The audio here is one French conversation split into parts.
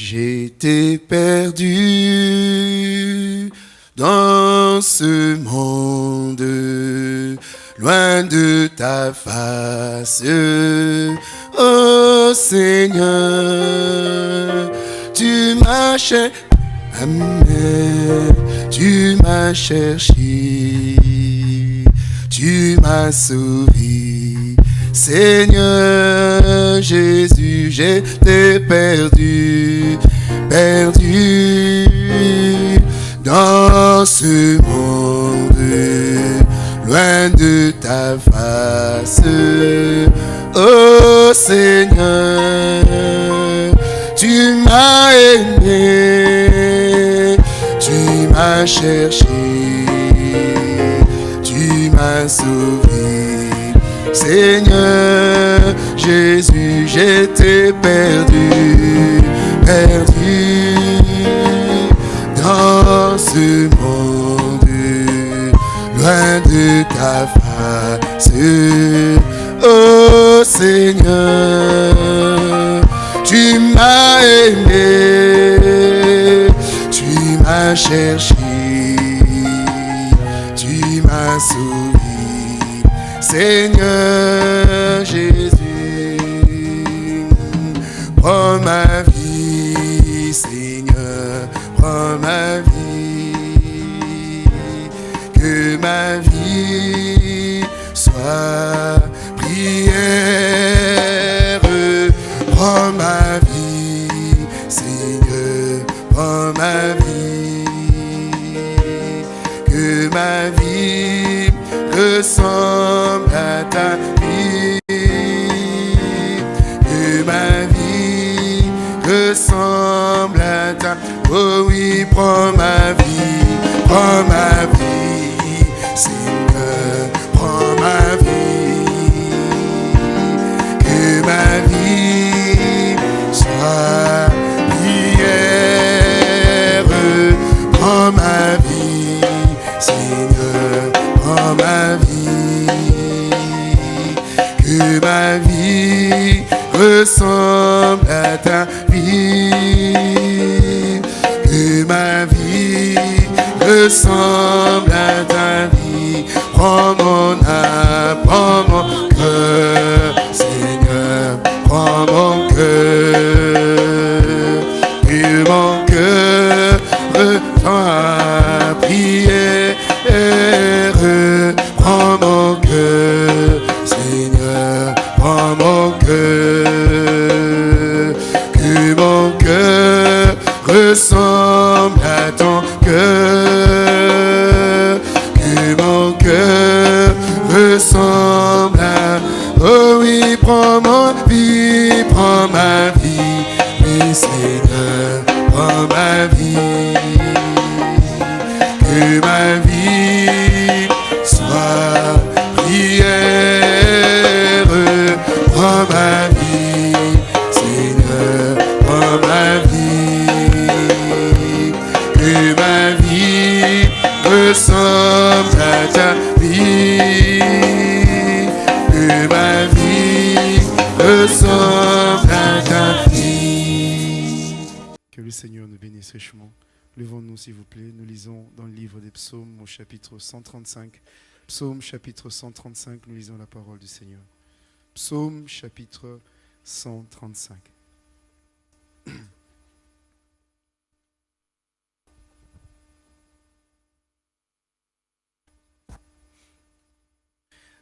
J'étais perdu dans ce monde, loin de ta face. Oh Seigneur, tu m'as cherché, tu m'as cherché, tu m'as sauvé. Seigneur Jésus, j'étais perdu, perdu dans ce monde, loin de ta face. Oh Seigneur, tu m'as aimé, tu m'as cherché, tu m'as sauvé. Seigneur Jésus, j'étais perdu, perdu dans ce monde, loin de ta face. Oh Seigneur, tu m'as aimé, tu m'as cherché, tu m'as sauvé. Seigneur Jésus, prends ma vie, Seigneur, prends ma vie, que ma vie soit prière, prends ma vie, Seigneur, prends ma vie, que ma vie ressemble à ta vie, que ma vie ressemble à ta Oh oui, prends ma vie, prends ma vie, que ma vie ressemble à ta vie, que ma vie ressemble à ta vie, prends mon âme, prends mon cœur, chapitre 135. Psaume chapitre 135, nous lisons la parole du Seigneur. Psaume chapitre 135.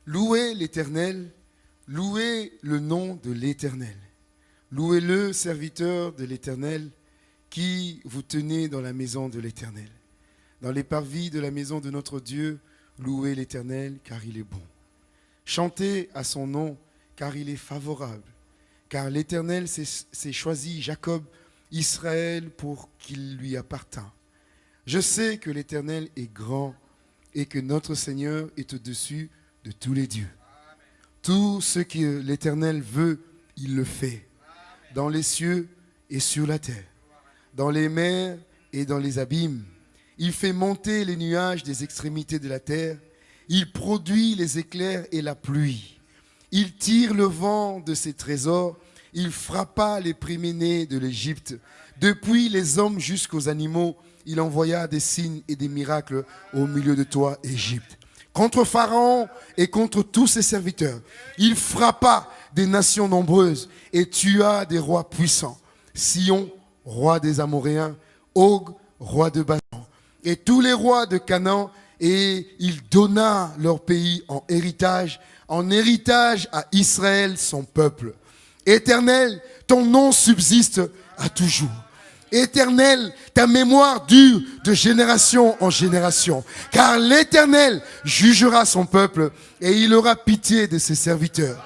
Louez l'Éternel, louez le nom de l'Éternel. Louez-le, serviteur de l'Éternel, qui vous tenez dans la maison de l'Éternel. Dans les parvis de la maison de notre Dieu, louez l'Éternel, car il est bon. Chantez à son nom, car il est favorable. Car l'Éternel s'est choisi Jacob, Israël, pour qu'il lui appartint. Je sais que l'Éternel est grand et que notre Seigneur est au-dessus de tous les dieux. Tout ce que l'Éternel veut, il le fait, dans les cieux et sur la terre, dans les mers et dans les abîmes. Il fait monter les nuages des extrémités de la terre. Il produit les éclairs et la pluie. Il tire le vent de ses trésors. Il frappa les préménés de l'Égypte, Depuis les hommes jusqu'aux animaux, il envoya des signes et des miracles au milieu de toi, Égypte. Contre Pharaon et contre tous ses serviteurs, il frappa des nations nombreuses et tua des rois puissants. Sion, roi des Amoréens, Og, roi de Bassan, et tous les rois de Canaan, et il donna leur pays en héritage, en héritage à Israël, son peuple. Éternel, ton nom subsiste à toujours. Éternel, ta mémoire dure de génération en génération. Car l'Éternel jugera son peuple et il aura pitié de ses serviteurs.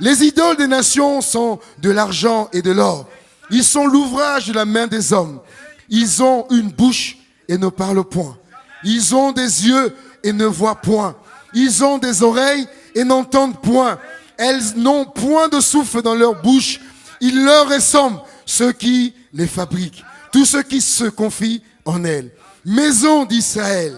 Les idoles des nations sont de l'argent et de l'or. Ils sont l'ouvrage de la main des hommes. Ils ont une bouche et ne parlent point. Ils ont des yeux et ne voient point. Ils ont des oreilles et n'entendent point. Elles n'ont point de souffle dans leur bouche. Il leur ressemble ceux qui les fabriquent, tous ceux qui se confient en elles. Maison d'Israël,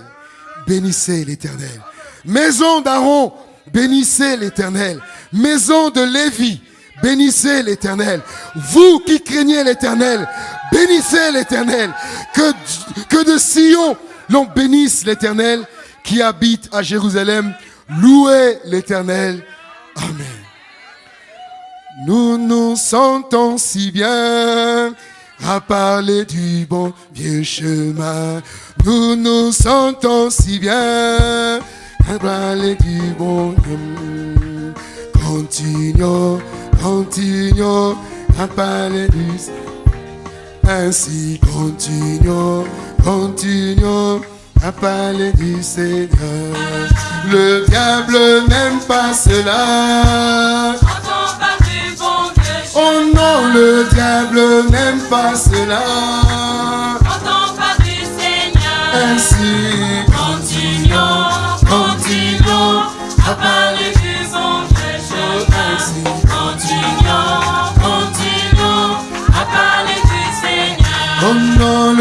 bénissez l'Éternel. Maison d'Aaron, bénissez l'Éternel. Maison de Lévi, bénissez l'Éternel. Vous qui craignez l'Éternel, bénissez l'Éternel. Que, de Sion l'on bénisse l'Éternel qui habite à Jérusalem. Louez l'Éternel. Amen. Nous nous sentons si bien à parler du bon vieux chemin. Nous nous sentons si bien à parler du bon chemin. Continuons, continuons à parler du ainsi continuons, continuons à parler du Seigneur. Le diable n'aime pas cela. Oh non, le diable n'aime pas cela. Ainsi, continuons, continuons à parler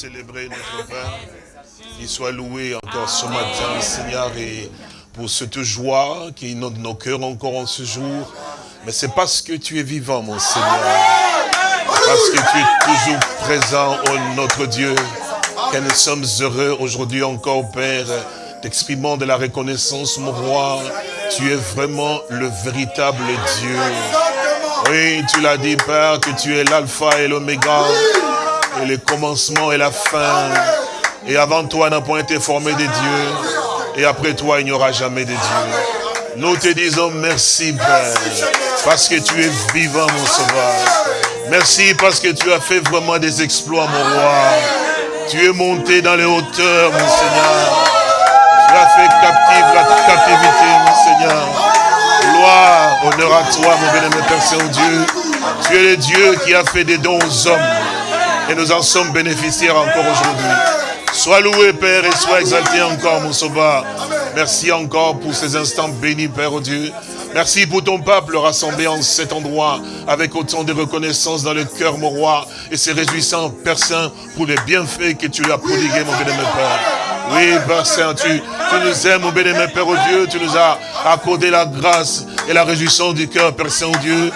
célébré, notre Père. Qu'il soit loué encore ce matin, Seigneur, et pour cette joie qui inonde nos cœurs encore en ce jour. Mais c'est parce que tu es vivant, mon Seigneur parce que tu es toujours présent, oh notre Dieu, que nous sommes heureux aujourd'hui encore, Père, t'exprimant de la reconnaissance, mon roi. Tu es vraiment le véritable Dieu. Oui, tu l'as dit, Père, que tu es l'alpha et l'oméga, et le commencement et la fin. Et avant toi n'a point été formé des dieux, et après toi il n'y aura jamais de dieux. Nous te disons merci, Père, parce que tu es vivant, mon sauveur. Merci parce que tu as fait vraiment des exploits, mon roi. Tu es monté dans les hauteurs, mon Seigneur. Tu as fait captive la captivité, mon Seigneur. Gloire, honneur à toi, mon bien-aimé Père Saint-Dieu. Tu es le Dieu qui a fait des dons aux hommes. Et nous en sommes bénéficiaires encore aujourd'hui. Sois loué, Père, et sois exalté encore, mon sauveur. Merci encore pour ces instants bénis, Père, oh Dieu. Merci pour ton peuple rassemblé en cet endroit avec autant de reconnaissance dans le cœur, mon roi, et se réjouissant, Père pour les bienfaits que tu as prodigués, mon bien-aimé Père. Oui, Père Saint, tu, tu nous aimes, mon bien-aimé Père oh Dieu, tu nous as accordé la grâce et la réjouissance du cœur, Père Saint, oh Dieu,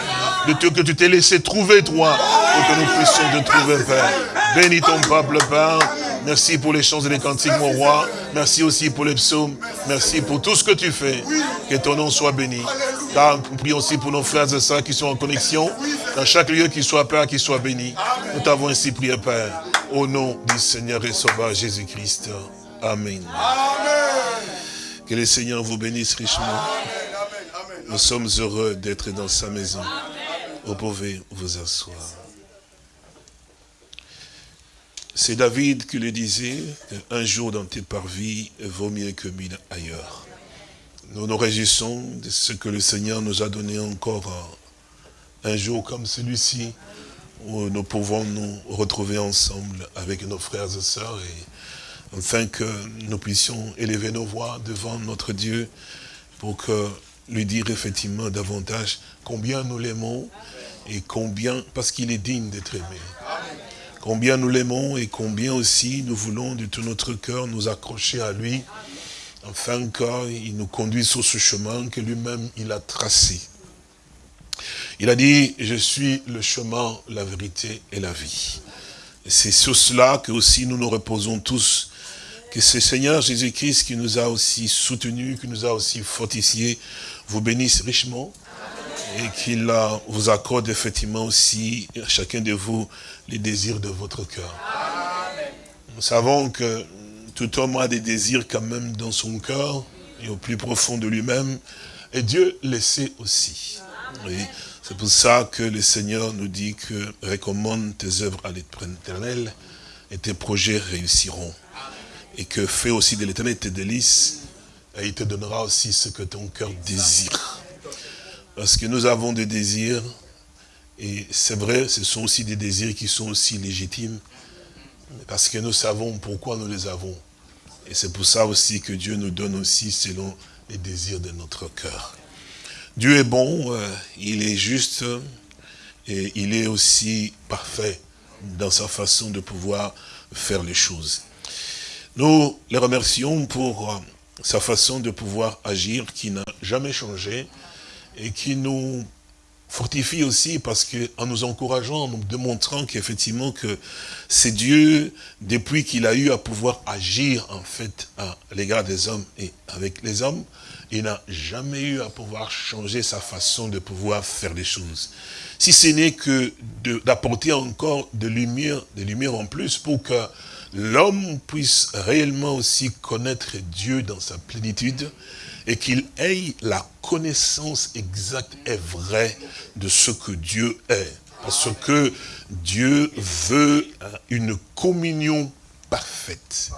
de tout que tu t'es laissé trouver, toi, pour que nous puissions te trouver, Père. Bénis ton peuple, Père. Merci pour les chants et les cantiques, mon roi. Merci aussi pour les psaumes. Merci pour tout ce que tu fais. Que ton nom soit béni. Car nous prions aussi pour nos frères et sœurs qui sont en connexion. Dans chaque lieu, qu'il soit Père, qu'il soit béni. Nous t'avons ainsi prié, Père. Au nom du Seigneur et Sauveur Jésus-Christ. Amen. Que le Seigneur vous bénisse richement. Nous sommes heureux d'être dans sa maison. Vous pouvez vous asseoir. C'est David qui le disait, un jour dans tes parvis vaut mieux que mille ailleurs. Nous nous réjouissons de ce que le Seigneur nous a donné encore un jour comme celui-ci, où nous pouvons nous retrouver ensemble avec nos frères et sœurs et afin que nous puissions élever nos voix devant notre Dieu pour que lui dire effectivement davantage combien nous l'aimons et combien, parce qu'il est digne d'être aimé. Combien nous l'aimons et combien aussi nous voulons de tout notre cœur nous accrocher à lui, afin qu'il nous conduise sur ce chemin que lui-même il a tracé. Il a dit, je suis le chemin, la vérité et la vie. C'est sur cela que aussi nous nous reposons tous, que ce Seigneur Jésus-Christ qui nous a aussi soutenus, qui nous a aussi fortifiés, vous bénisse richement et qu'il vous accorde effectivement aussi, chacun de vous, les désirs de votre cœur. Nous savons que tout homme a des désirs quand même dans son cœur et au plus profond de lui-même, et Dieu le sait aussi. C'est pour ça que le Seigneur nous dit que recommande tes œuvres à l'éternel et tes projets réussiront. Et que fais aussi de l'éternel tes délices et il te donnera aussi ce que ton cœur désire. Parce que nous avons des désirs, et c'est vrai, ce sont aussi des désirs qui sont aussi légitimes, parce que nous savons pourquoi nous les avons. Et c'est pour ça aussi que Dieu nous donne aussi selon les désirs de notre cœur. Dieu est bon, euh, il est juste, et il est aussi parfait dans sa façon de pouvoir faire les choses. Nous les remercions pour euh, sa façon de pouvoir agir qui n'a jamais changé et qui nous fortifie aussi parce que en nous encourageant, en nous démontrant qu'effectivement que c'est Dieu, depuis qu'il a eu à pouvoir agir en fait à l'égard des hommes et avec les hommes, il n'a jamais eu à pouvoir changer sa façon de pouvoir faire les choses. Si ce n'est que d'apporter encore de lumière, de lumière en plus pour que l'homme puisse réellement aussi connaître Dieu dans sa plénitude et qu'il ait la connaissance exacte et vraie de ce que Dieu est. Parce que Dieu veut une communion parfaite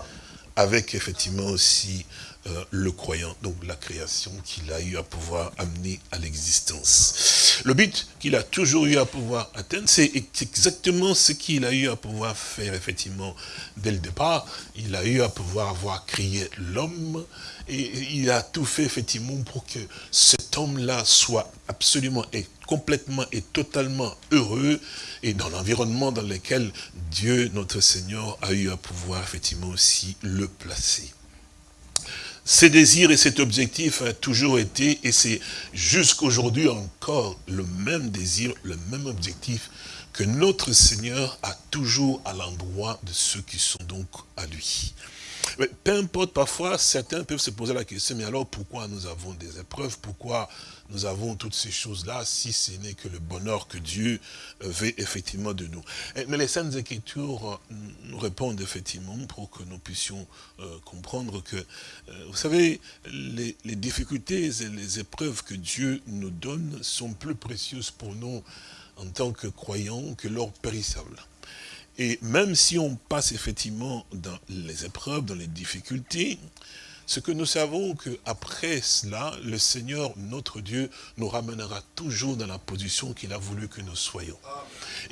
avec effectivement aussi euh, le croyant, donc la création qu'il a eu à pouvoir amener à l'existence. Le but qu'il a toujours eu à pouvoir atteindre, c'est exactement ce qu'il a eu à pouvoir faire effectivement dès le départ. Il a eu à pouvoir avoir créé l'homme et il a tout fait effectivement pour que cet homme-là soit absolument et complètement et totalement heureux et dans l'environnement dans lequel Dieu, notre Seigneur, a eu à pouvoir effectivement aussi le placer. Ces désirs et cet objectif a toujours été, et c'est jusqu'aujourd'hui encore le même désir, le même objectif que notre Seigneur a toujours à l'endroit de ceux qui sont donc à lui. Mais peu importe, parfois, certains peuvent se poser la question, mais alors pourquoi nous avons des épreuves? Pourquoi nous avons toutes ces choses-là si ce n'est que le bonheur que Dieu veut effectivement de nous? Mais les Saintes Écritures euh, nous répondent effectivement pour que nous puissions euh, comprendre que, euh, vous savez, les, les difficultés et les épreuves que Dieu nous donne sont plus précieuses pour nous en tant que croyants que l'or périssable. Et même si on passe effectivement dans les épreuves, dans les difficultés, ce que nous savons qu'après cela, le Seigneur, notre Dieu, nous ramènera toujours dans la position qu'il a voulu que nous soyons.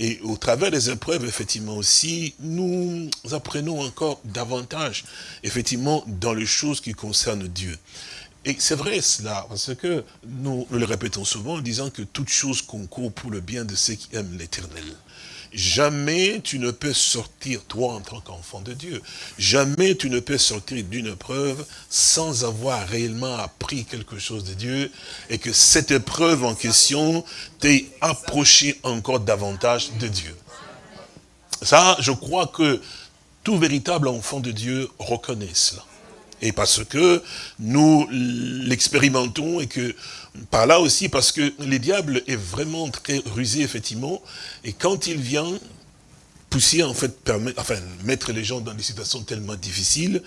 Et au travers des épreuves, effectivement aussi, nous apprenons encore davantage, effectivement, dans les choses qui concernent Dieu. Et c'est vrai cela, parce que nous, le répétons souvent en disant que toute chose concourt pour le bien de ceux qui aiment l'éternel. Jamais tu ne peux sortir, toi en tant qu'enfant de Dieu, jamais tu ne peux sortir d'une épreuve sans avoir réellement appris quelque chose de Dieu et que cette épreuve en question t'ait approché encore davantage de Dieu. Ça, je crois que tout véritable enfant de Dieu reconnaît cela. Et parce que nous l'expérimentons et que par là aussi, parce que le diable est vraiment très rusé, effectivement, et quand il vient pousser, en fait, permettre, enfin, mettre les gens dans des situations tellement difficiles,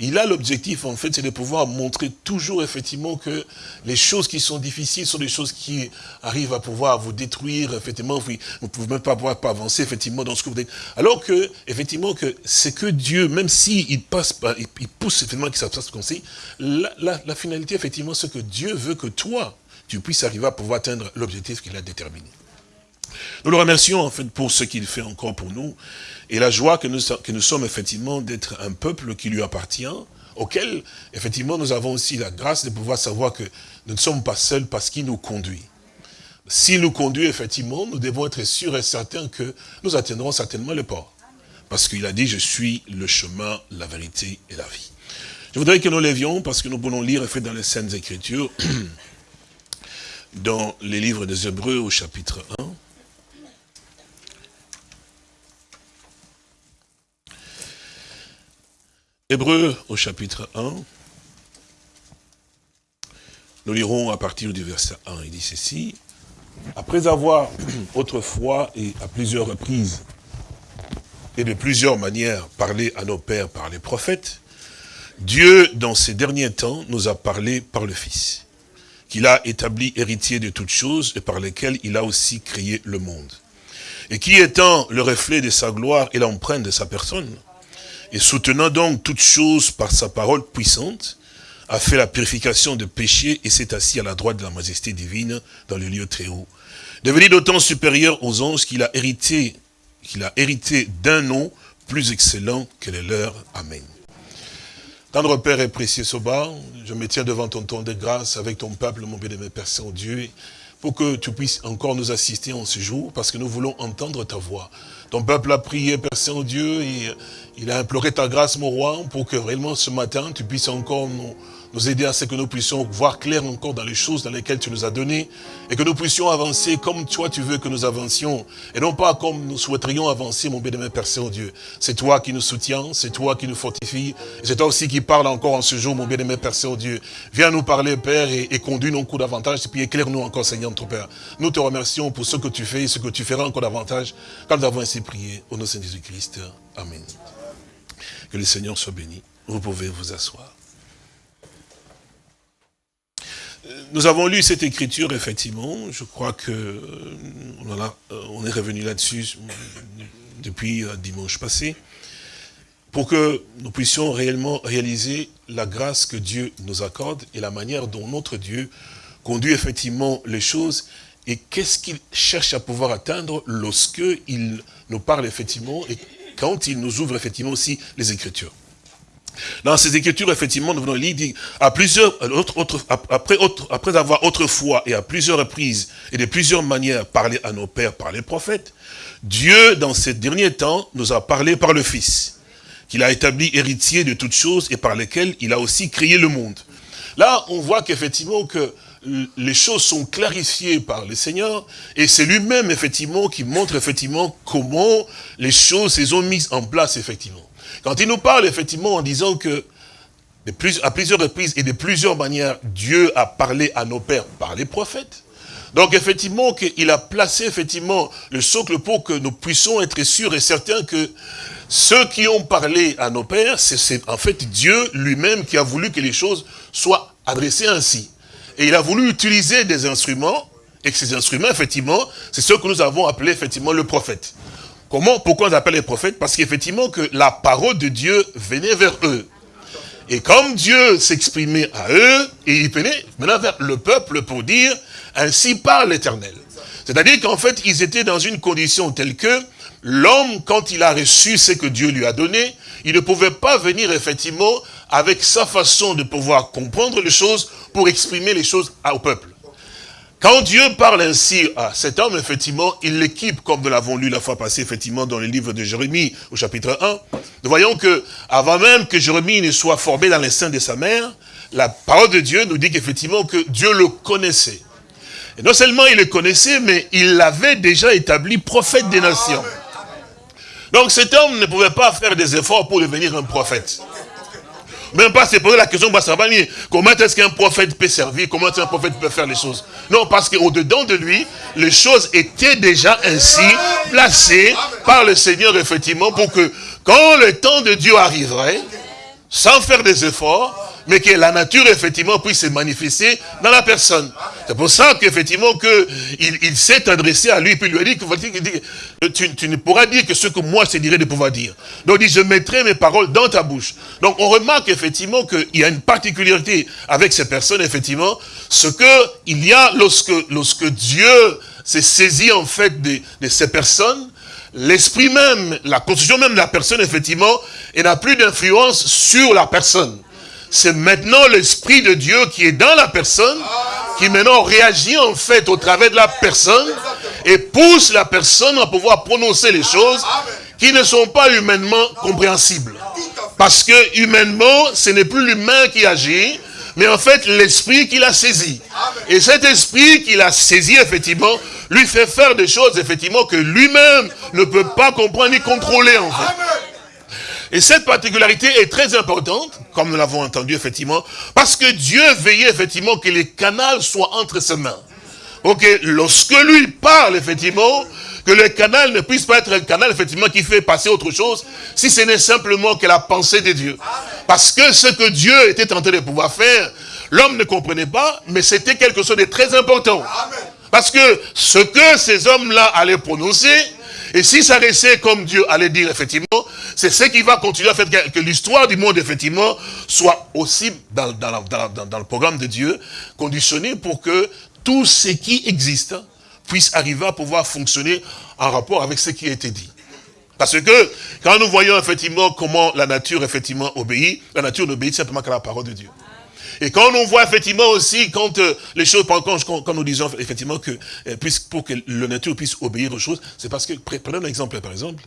il a l'objectif, en fait, c'est de pouvoir montrer toujours, effectivement, que les choses qui sont difficiles sont des choses qui arrivent à pouvoir vous détruire, effectivement, vous ne pouvez même pas pouvoir pas avancer, effectivement, dans ce que vous dites. Alors que, effectivement, que c'est que Dieu, même s'il il passe, il pousse, effectivement, que ça se passe comme ça, la, la finalité, effectivement, c'est que Dieu veut que toi, tu puisses arriver à pouvoir atteindre l'objectif qu'il a déterminé. Nous le remercions en fait pour ce qu'il fait encore pour nous et la joie que nous, que nous sommes effectivement d'être un peuple qui lui appartient, auquel effectivement nous avons aussi la grâce de pouvoir savoir que nous ne sommes pas seuls parce qu'il nous conduit. S'il nous conduit effectivement, nous devons être sûrs et certains que nous atteindrons certainement le port. Parce qu'il a dit, je suis le chemin, la vérité et la vie. Je voudrais que nous levions, parce que nous pouvons lire, en fait, dans les Saintes Écritures, dans les livres des Hébreux au chapitre 1. Hébreux au chapitre 1. Nous lirons à partir du verset 1. Il dit ceci. Après avoir autrefois et à plusieurs reprises et de plusieurs manières parlé à nos pères par les prophètes, Dieu, dans ces derniers temps, nous a parlé par le Fils, qu'il a établi héritier de toutes choses et par lesquelles il a aussi créé le monde. Et qui étant le reflet de sa gloire et l'empreinte de sa personne, et soutenant donc toutes choses par sa parole puissante, a fait la purification de péché et s'est assis à la droite de la majesté divine dans le lieu très haut. Devenu d'autant supérieur aux anges qu'il a hérité, d'un nom plus excellent que le leur. Amen. Tendre Père et précieux Soba, je me tiens devant ton ton de grâce avec ton peuple, mon bien-aimé Père Saint-Dieu, pour que tu puisses encore nous assister en ce jour, parce que nous voulons entendre ta voix. Ton peuple a prié, Père Saint-Dieu, et il a imploré ta grâce, mon roi, pour que réellement ce matin, tu puisses encore nous, nous aider à ce que nous puissions voir clair encore dans les choses dans lesquelles tu nous as données et que nous puissions avancer comme toi tu veux que nous avancions et non pas comme nous souhaiterions avancer, mon bien-aimé Père Saint-Dieu. C'est toi qui nous soutiens, c'est toi qui nous fortifie, c'est toi aussi qui parle encore en ce jour, mon bien-aimé Père Saint-Dieu. Viens nous parler, Père, et, conduis nos coups davantage et puis éclaire-nous encore, Seigneur, notre Père. Nous te remercions pour ce que tu fais et ce que tu feras encore davantage quand nous avons ainsi prié au nom de Jésus-Christ. Amen. Que le Seigneur soit béni. Vous pouvez vous asseoir. Nous avons lu cette écriture, effectivement. Je crois que euh, euh, on est revenu là-dessus depuis euh, dimanche passé, pour que nous puissions réellement réaliser la grâce que Dieu nous accorde et la manière dont notre Dieu conduit effectivement les choses et qu'est-ce qu'il cherche à pouvoir atteindre lorsque il nous parle effectivement et quand il nous ouvre effectivement aussi les Écritures. Dans ces écritures, effectivement, nous venons lire, à plusieurs, après, après avoir autrefois et à plusieurs reprises et de plusieurs manières parlé à nos pères par les prophètes, Dieu, dans ces derniers temps, nous a parlé par le Fils, qu'il a établi héritier de toutes choses et par lesquelles il a aussi créé le monde. Là, on voit qu'effectivement que les choses sont clarifiées par le Seigneur et c'est lui-même effectivement qui montre effectivement comment les choses se sont mises en place effectivement. Quand il nous parle effectivement en disant que à plusieurs reprises et de plusieurs manières, Dieu a parlé à nos pères par les prophètes. Donc effectivement, il a placé effectivement le socle pour que nous puissions être sûrs et certains que ceux qui ont parlé à nos pères, c'est en fait Dieu lui-même qui a voulu que les choses soient adressées ainsi. Et il a voulu utiliser des instruments, et que ces instruments, effectivement, c'est ce que nous avons appelé effectivement le prophète. Comment, pourquoi on appelle les prophètes? Parce qu'effectivement que la parole de Dieu venait vers eux. Et comme Dieu s'exprimait à eux, et il venait maintenant vers le peuple pour dire, ainsi parle l'éternel. C'est-à-dire qu'en fait, ils étaient dans une condition telle que l'homme, quand il a reçu ce que Dieu lui a donné, il ne pouvait pas venir effectivement avec sa façon de pouvoir comprendre les choses pour exprimer les choses au peuple. Quand Dieu parle ainsi à cet homme, effectivement, il l'équipe, comme nous l'avons lu la fois passée, effectivement, dans le livre de Jérémie, au chapitre 1. Nous voyons que, avant même que Jérémie ne soit formé dans les seins de sa mère, la parole de Dieu nous dit qu'effectivement, que Dieu le connaissait. Et non seulement il le connaissait, mais il l'avait déjà établi prophète des nations. Donc cet homme ne pouvait pas faire des efforts pour devenir un prophète. Même pas se poser la question, comment est-ce qu'un prophète peut servir, comment est-ce qu'un prophète peut faire les choses? Non, parce qu'au-dedans de lui, les choses étaient déjà ainsi placées par le Seigneur, effectivement, pour que quand le temps de Dieu arriverait, sans faire des efforts, mais que la nature, effectivement, puisse se manifester dans la personne. C'est pour ça qu'effectivement, que il, s'est adressé à lui, puis lui a dit, que tu, tu, ne pourras dire que ce que moi, je dirais de pouvoir dire. Donc, il dit, je mettrai mes paroles dans ta bouche. Donc, on remarque effectivement qu'il y a une particularité avec ces personnes, effectivement, ce que il y a lorsque, lorsque Dieu s'est saisi en fait de, de ces personnes, l'esprit même, la constitution même de la personne, effectivement, elle n'a plus d'influence sur la personne. C'est maintenant l'esprit de Dieu qui est dans la personne, qui maintenant réagit en fait au travers de la personne et pousse la personne à pouvoir prononcer les choses qui ne sont pas humainement compréhensibles. Parce que humainement, ce n'est plus l'humain qui agit, mais en fait l'esprit qui l'a saisi. Et cet esprit qui l'a saisi, effectivement, lui fait faire des choses, effectivement, que lui-même ne peut pas comprendre ni contrôler, en fait. Et cette particularité est très importante, comme nous l'avons entendu, effectivement, parce que Dieu veillait, effectivement, que les canals soient entre ses mains. Ok, lorsque lui parle, effectivement, que le canal ne puisse pas être un canal, effectivement, qui fait passer autre chose, si ce n'est simplement que la pensée de Dieu. Parce que ce que Dieu était en train de pouvoir faire, l'homme ne comprenait pas, mais c'était quelque chose de très important. Parce que ce que ces hommes-là allaient prononcer, et si ça restait comme Dieu allait dire, effectivement, c'est ce qui va continuer à faire que, l'histoire du monde, effectivement, soit aussi dans, le programme de Dieu, conditionné pour que tout ce qui existe puisse arriver à pouvoir fonctionner en rapport avec ce qui a été dit. Parce que quand nous voyons effectivement comment la nature effectivement obéit, la nature n'obéit simplement qu'à la parole de Dieu. Et quand on voit effectivement aussi, quand euh, les choses, quand, quand, nous disons effectivement que, euh, pour que la nature puisse obéir aux choses, c'est parce que, prenons un exemple par exemple,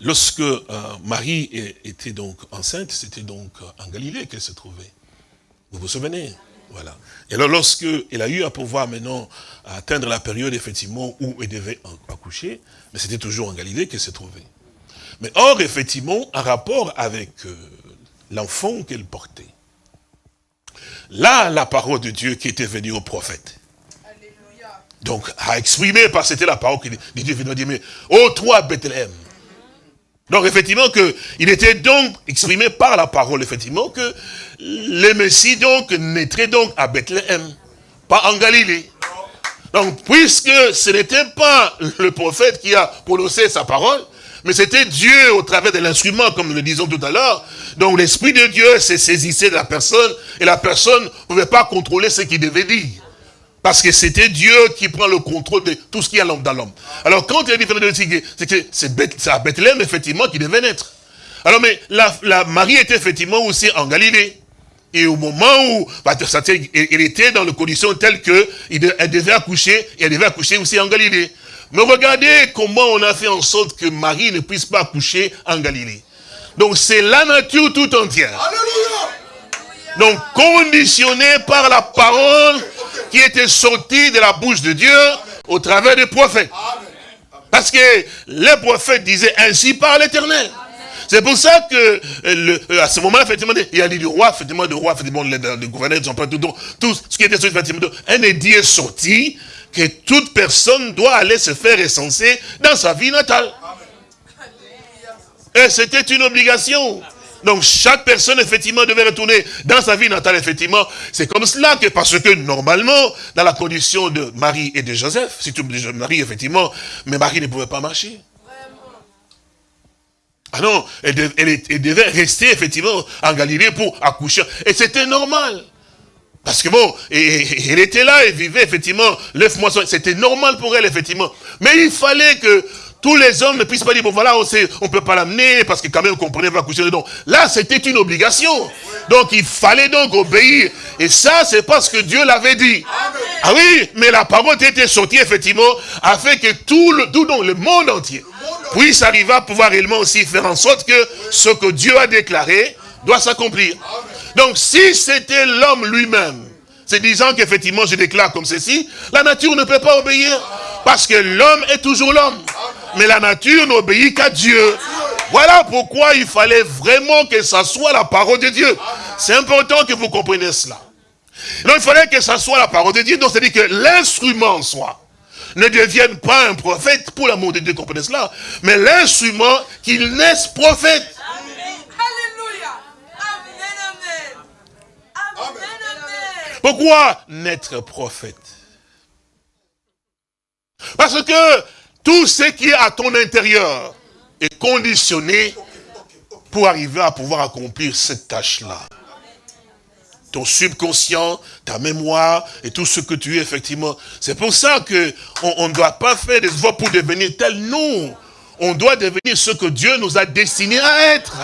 lorsque euh, Marie était donc enceinte, c'était donc en Galilée qu'elle se trouvait. Vous vous souvenez? Voilà. Et alors, lorsqu'elle a eu à pouvoir maintenant atteindre la période, effectivement, où elle devait accoucher, mais c'était toujours en Galilée qu'elle se trouvait. Mais or, effectivement, en rapport avec euh, l'enfant qu'elle portait, là, la parole de Dieu qui était venue au prophète, donc, a exprimé, parce que c'était la parole que Dieu venait dire, mais, oh toi, Bethléem, donc effectivement que il était donc exprimé par la parole effectivement que le Messie donc naîtrait donc à Bethléem, pas en Galilée. Donc puisque ce n'était pas le prophète qui a prononcé sa parole, mais c'était Dieu au travers de l'instrument, comme nous le disons tout à l'heure. Donc l'Esprit de Dieu s'est saisissé de la personne, et la personne ne pouvait pas contrôler ce qu'il devait dire. Parce que c'était Dieu qui prend le contrôle de tout ce qui est dans l'homme. Alors quand il a dit, c'est que c'est à Bethléem, effectivement, qui devait naître. Alors, mais la, Marie était effectivement aussi en Galilée. Et au moment où elle était dans les conditions telles qu'elle devait accoucher, et elle devait accoucher aussi en Galilée. Mais regardez comment on a fait en sorte que Marie ne puisse pas accoucher en Galilée. Donc c'est la nature tout entière. Donc conditionné par la parole qui était sorti de la bouche de Dieu au travers des prophètes. Parce que les prophètes disaient ainsi par l'éternel. C'est pour ça que euh, euh, à ce moment effectivement, il y a dit du roi, effectivement, du roi, effectivement, le, gouverneur, tout, tout, tout ce qui était sorti, effectivement, un édit est sorti que toute personne doit aller se faire recenser dans sa vie natale. Et c'était une obligation. Donc chaque personne, effectivement, devait retourner dans sa vie natale, effectivement. C'est comme cela que, parce que normalement, dans la condition de Marie et de Joseph, si tu me Marie, effectivement, mais Marie ne pouvait pas marcher. Ah non, elle, devait rester, effectivement, en Galilée pour accoucher. Et c'était normal. Parce que bon, elle était là, elle vivait, effectivement, l'œuf moisson. C'était normal pour elle, effectivement. Mais il fallait que tous les hommes ne puissent pas dire, bon voilà, on ne peut pas l'amener, parce que quand même, on comprenait, va coucher dedans. Là, c'était une obligation. Donc, il fallait donc obéir. Et ça, c'est parce que Dieu l'avait dit. Ah oui, mais la parole était sortie, effectivement, afin que tout le, tout le monde entier puisse arriver à pouvoir réellement aussi faire en sorte que ce que Dieu a déclaré doit s'accomplir. Donc, si c'était l'homme lui-même, c'est disant qu'effectivement, je déclare comme ceci, la nature ne peut pas obéir. Parce que l'homme est toujours l'homme. Mais la nature n'obéit qu'à Dieu. Voilà pourquoi il fallait vraiment que ça soit la parole de Dieu. C'est important que vous compreniez cela. Donc il fallait que ça soit la parole de Dieu. Donc c'est-à-dire que l'instrument soit ne devienne pas un prophète, pour l'amour de Dieu, comprenez cela, mais l'instrument qu'il naisse prophète. Pourquoi naître prophète? Parce que tout ce qui est à ton intérieur est conditionné pour arriver à pouvoir accomplir cette tâche-là. ton subconscient, ta mémoire et tout ce que tu es, effectivement. C'est pour ça que on ne doit pas faire des efforts pour devenir tel. Non, on doit devenir ce que Dieu nous a destiné à être.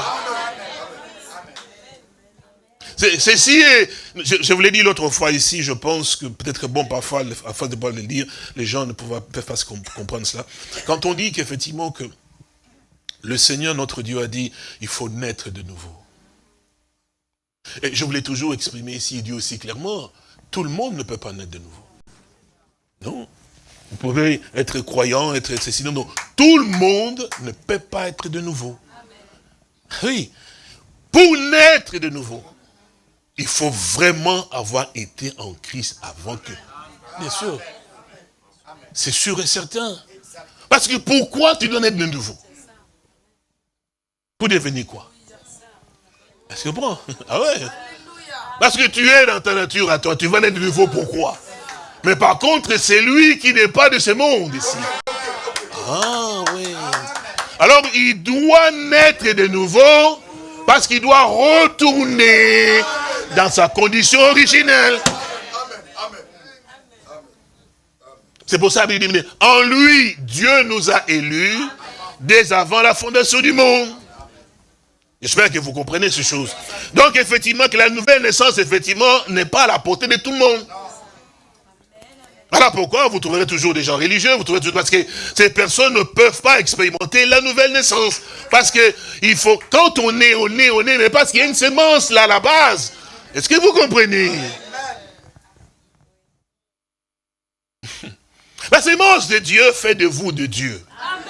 Ceci est, je, je vous l'ai dit l'autre fois ici, je pense que peut-être bon parfois, à force de pas le dire, les gens ne peuvent pas comprendre cela. Quand on dit qu'effectivement que le Seigneur, notre Dieu, a dit, il faut naître de nouveau. Et je voulais toujours exprimer ici, Dieu aussi clairement, tout le monde ne peut pas naître de nouveau. Non. Vous pouvez être croyant, être ceci, non, non. Tout le monde ne peut pas être de nouveau. Oui. Pour naître de nouveau, il faut vraiment avoir été en Christ avant que... Bien sûr. C'est sûr et certain. Parce que pourquoi tu dois naître de nouveau? Pour devenir quoi? Est-ce que bon Ah ouais Parce que tu es dans ta nature à toi, tu vas naître de nouveau, pourquoi? Mais par contre, c'est lui qui n'est pas de ce monde ici. Ah oui. Alors, il doit naître de nouveau parce qu'il doit retourner dans sa condition originelle. C'est pour ça qu'il en lui, Dieu nous a élus dès avant la fondation du monde. J'espère que vous comprenez ces choses. Donc, effectivement, que la nouvelle naissance, effectivement, n'est pas à la portée de tout le monde. Voilà pourquoi vous trouverez toujours des gens religieux, vous trouverez toujours, parce que ces personnes ne peuvent pas expérimenter la nouvelle naissance. Parce que il faut, quand on est, on est, on est, mais parce qu'il y a une sémence là à la base. Est-ce que vous comprenez? La sémence de Dieu fait de vous de Dieu. Amen.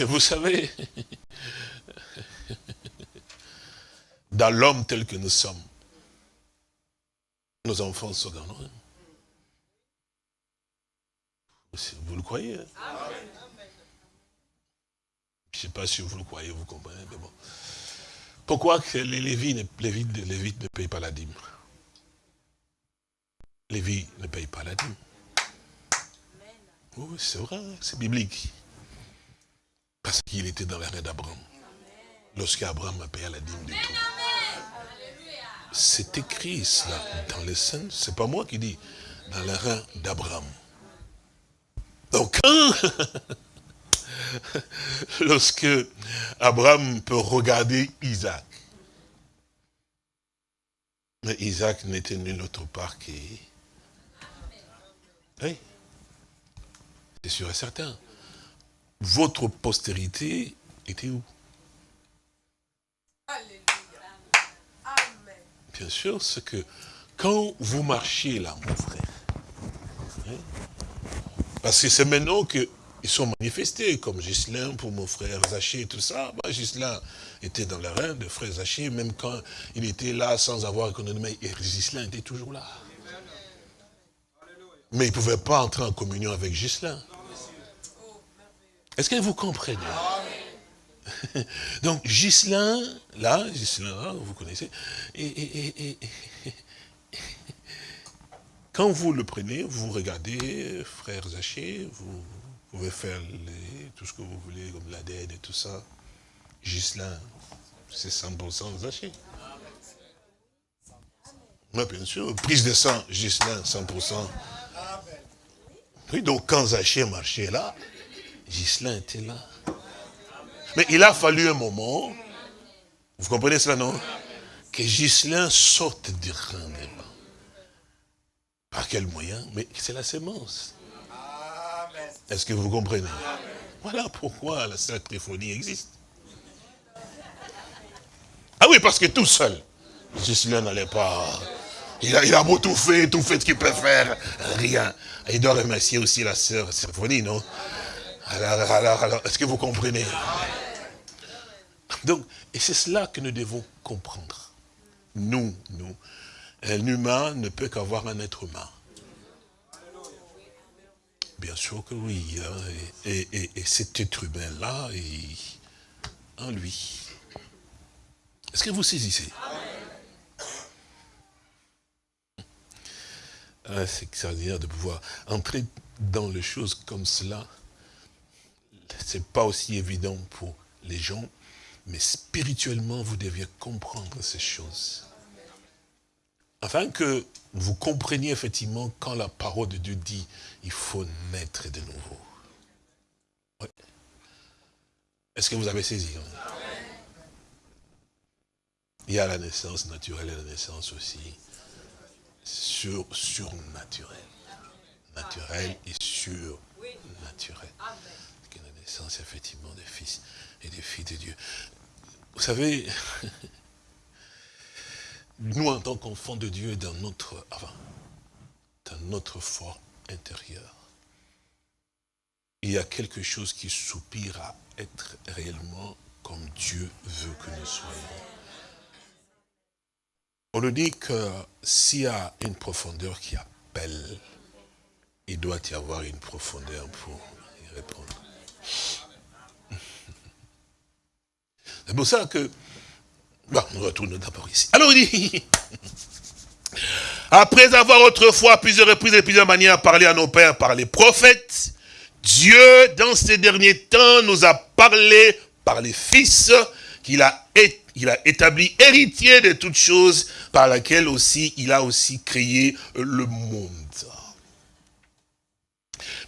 Vous savez, dans l'homme tel que nous sommes. Nos enfants sont dans nous. Vous le croyez hein? Je ne sais pas si vous le croyez, vous comprenez, mais bon. Pourquoi que les Lévites, ne payent pas la dîme? Lévi ne paye pas la dîme. Oui, c'est vrai, c'est biblique. Parce qu'il était dans l'arrêt d'Abraham. Lorsqu'Abraham a payé la dîme du tout. C'est écrit cela dans les scènes, c'est pas moi qui dis, dans reins d'Abraham. Donc, lorsque Abraham peut regarder Isaac, mais Isaac n'était nul autre part que... Oui, c'est sûr et certain. Votre postérité était où? Bien sûr, c'est que quand vous marchiez là, mon frère, hein, parce que c'est maintenant qu'ils sont manifestés, comme Gislain pour mon frère Zaché et tout ça. Bah, Gislain était dans la reine de frère Zaché, même quand il était là sans avoir économie, et Gislain était toujours là. Mais il ne pouvait pas entrer en communion avec Gislain. Est-ce que vous comprenez? Donc, Gislain, là, Gislain, vous connaissez, et, quand vous le prenez, vous regardez, frère Zaché, vous pouvez faire tout ce que vous voulez, comme la dette et tout ça. Gislain, c'est 100% Zaché. Oui, bien sûr, prise de sang, Gislain, 100%. Oui, donc quand Zaché marchait là, Gislain était là. Mais il a fallu un moment, vous comprenez cela, non? Que Gislain sorte du rang Par quel moyen? Mais c'est la sémence. Est-ce que vous comprenez? Voilà pourquoi la sacréphonie existe. Ah oui, parce que tout seul, Gislain n'allait pas... Il a, il beau tout faire, tout fait ce qu'il peut faire, rien. Il doit remercier aussi la sœur Symphonie, non? Alors, alors, alors, est-ce que vous comprenez? Donc, et c'est cela que nous devons comprendre. Nous, nous, un humain ne peut qu'avoir un être humain. Bien sûr que oui. Hein, et, cet être humain-là est en lui. Est-ce que vous saisissez? Ah, C'est extraordinaire de pouvoir entrer dans les choses comme cela. c'est pas aussi évident pour les gens, mais spirituellement, vous deviez comprendre ces choses. Afin que vous compreniez effectivement quand la parole de Dieu dit, il faut naître de nouveau. Est-ce que vous avez saisi hein? Il y a la naissance naturelle et la naissance aussi sur, surnaturelle. Naturelle et surnaturelle. La naissance effectivement des fils et des filles de Dieu. Vous savez, nous en tant qu'enfants de Dieu, dans notre, avant, dans notre fort intérieur, il y a quelque chose qui soupire à être réellement comme Dieu veut que nous soyons. On nous dit que s'il y a une profondeur qui appelle, il doit y avoir une profondeur pour y répondre. C'est pour ça que... Bon, on retourne d'abord ici. Alors il dit... Après avoir autrefois, plusieurs reprises et plusieurs manières, parlé à nos pères par les prophètes, Dieu, dans ces derniers temps, nous a parlé par les fils qu'il a, il a établi héritier de toutes choses, par laquelle aussi il a aussi créé le monde.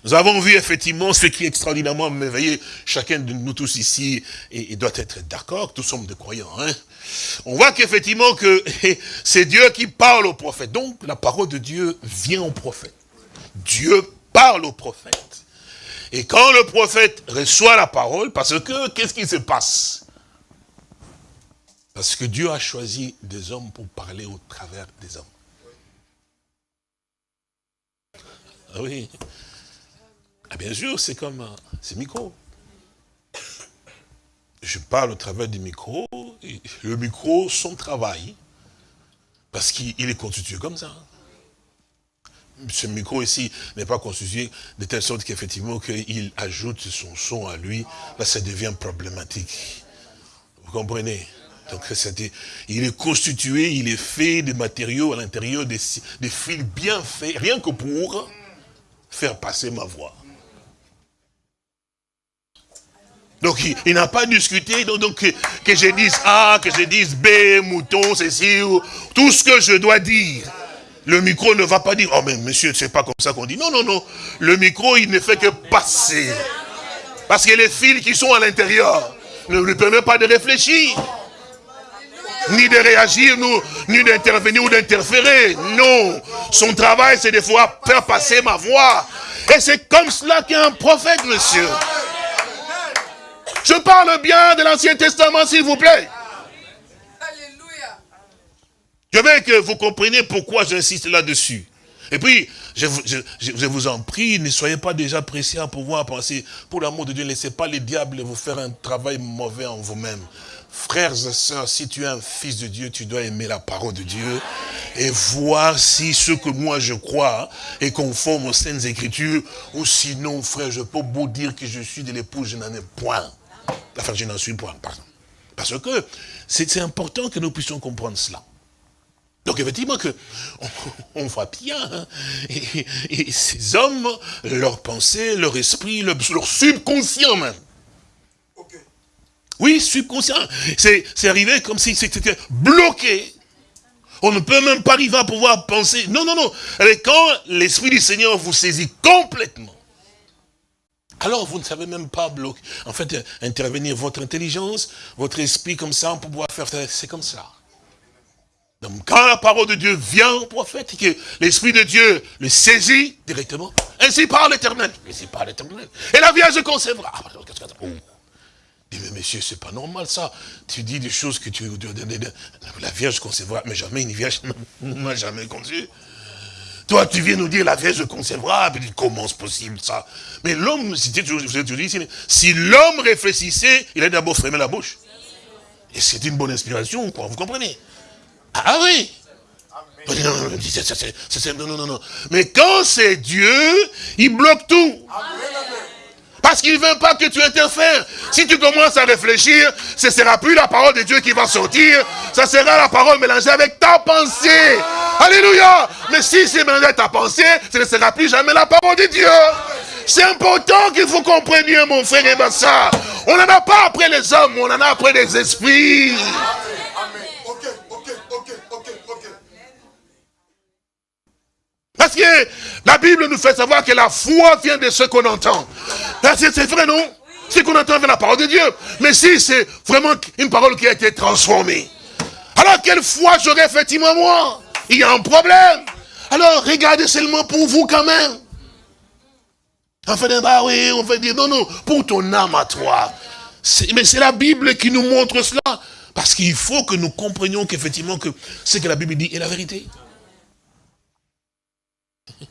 Nous avons vu effectivement ce qui est extraordinairement merveilleux. Chacun de nous tous ici et, doit être d'accord, tous sommes des croyants. Hein. On voit qu'effectivement que c'est Dieu qui parle au prophète. Donc la parole de Dieu vient au prophète. Dieu parle au prophète. Et quand le prophète reçoit la parole, parce que qu'est-ce qui se passe? Parce que Dieu a choisi des hommes pour parler au travers des hommes. Ah oui. Ah, bien sûr, c'est comme c'est micro. Je parle au travers du micro, le micro, son travail, parce qu'il est constitué comme ça. Ce micro ici n'est pas constitué de telle sorte qu'effectivement qu'il ajoute son son à lui, là ça devient problématique. Vous comprenez? Donc il est constitué, il est fait de matériaux à l'intérieur, des, des fils bien faits, rien que pour faire passer ma voix. Donc il, n'a pas discuté, donc, que, je dise A, que je dise B, mouton, ceci, ou tout ce que je dois dire. Le micro ne va pas dire, oh mais monsieur, c'est pas comme ça qu'on dit. Non, non, non. Le micro, il ne fait que passer. Parce que les fils qui sont à l'intérieur ne lui permettent pas de réfléchir. Ni de réagir, ni d'intervenir ou d'interférer. Non. Son travail, c'est de fois faire passer ma voix. Et c'est comme cela qu'est un prophète, monsieur. Je parle bien de l'Ancien Testament, s'il vous plaît. Je veux que vous compreniez pourquoi j'insiste là-dessus. Et puis, je, vous en prie, ne soyez pas déjà pressés à pouvoir penser, pour l'amour de Dieu, ne laissez pas les diables vous faire un travail mauvais en vous-même. Frères et sœurs, si tu es un fils de Dieu, tu dois aimer la parole de Dieu et voir si ce que moi je crois est conforme aux saintes écritures, ou sinon, frère, je peux beau dire que je suis de l'épouse, je n'en ai point. Enfin, je n'en suis point, pardon. Parce que c'est important que nous puissions comprendre cela. Donc effectivement que on, voit bien, hein, et, ces hommes, leur pensée, leur esprit, leur, subconscient même. Oui, subconscient. C'est arrivé comme si c'était bloqué. On ne peut même pas arriver à pouvoir penser. Non, non, non. quand l'Esprit du Seigneur vous saisit complètement, alors vous ne savez même pas bloquer, en fait, intervenir votre intelligence, votre esprit comme ça, pour pouvoir faire, c'est comme ça. Donc quand la parole de Dieu vient au prophète, et que l'esprit de Dieu le saisit directement, ainsi parle l'éternel, ainsi parle l'éternel. Et la Vierge concevra. Ah, oh. Dit, mais monsieur, c'est pas normal ça. Tu dis des choses que tu... La Vierge concevra, mais jamais une Vierge n'a jamais conçu. Toi, tu viens nous dire la Vierge concevra, puis comment c'est possible ça Mais l'homme, si, si l'homme réfléchissait, il a d'abord fermé la bouche. Et c'est une bonne inspiration, quoi, vous comprenez? Ah oui non, non, non, non. Mais quand c'est Dieu, il bloque tout. Parce qu'il ne veut pas que tu interfères. Si tu commences à réfléchir, ce ne sera plus la parole de Dieu qui va sortir. Ça sera la parole mélangée avec ta pensée. Alléluia. Mais si c'est avec ta pensée, ce ne sera plus jamais la parole de Dieu. C'est important qu'il faut comprendre, mon frère et ma soeur. On n'en a pas après les hommes, on en a après les esprits. Parce que la Bible nous fait savoir que la foi vient de ce qu'on entend. C'est vrai, non? Ce qu'on entend vient de la parole de Dieu. Mais si c'est vraiment une parole qui a été transformée, alors quelle foi j'aurais effectivement moi? Il y a un problème. Alors regardez seulement pour vous quand même. On fait bah on fait dire, non, non, pour ton âme à toi. Mais c'est la Bible qui nous montre cela. Parce qu'il faut que nous comprenions qu'effectivement, que ce que la Bible dit est la vérité.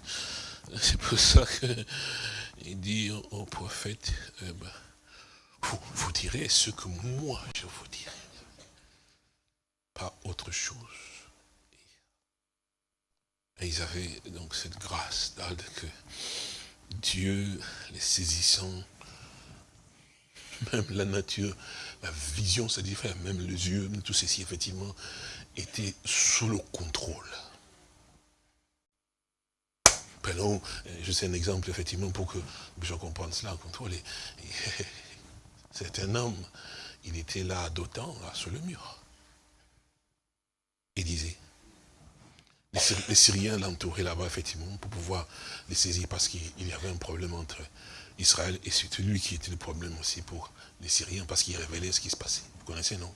C'est pour ça qu'il dit au prophète, eh ben, vous, vous direz ce que moi je vous dirai. Pas autre chose. Et ils avaient donc cette grâce que Dieu, les saisissant, même la nature, la vision, ça dit, même les yeux, tout ceci, effectivement, était sous le contrôle. Prenons, je sais un exemple, effectivement, pour que je comprenne cela, contrôle. C'est un homme, il était là d'autant, là, sur le mur. Il disait, les Syriens l'entouraient là-bas, effectivement, pour pouvoir les saisir, parce qu'il y avait un problème entre Israël et c'était lui qui était le problème aussi pour les Syriens, parce qu'il révélait ce qui se passait. Vous connaissez, non?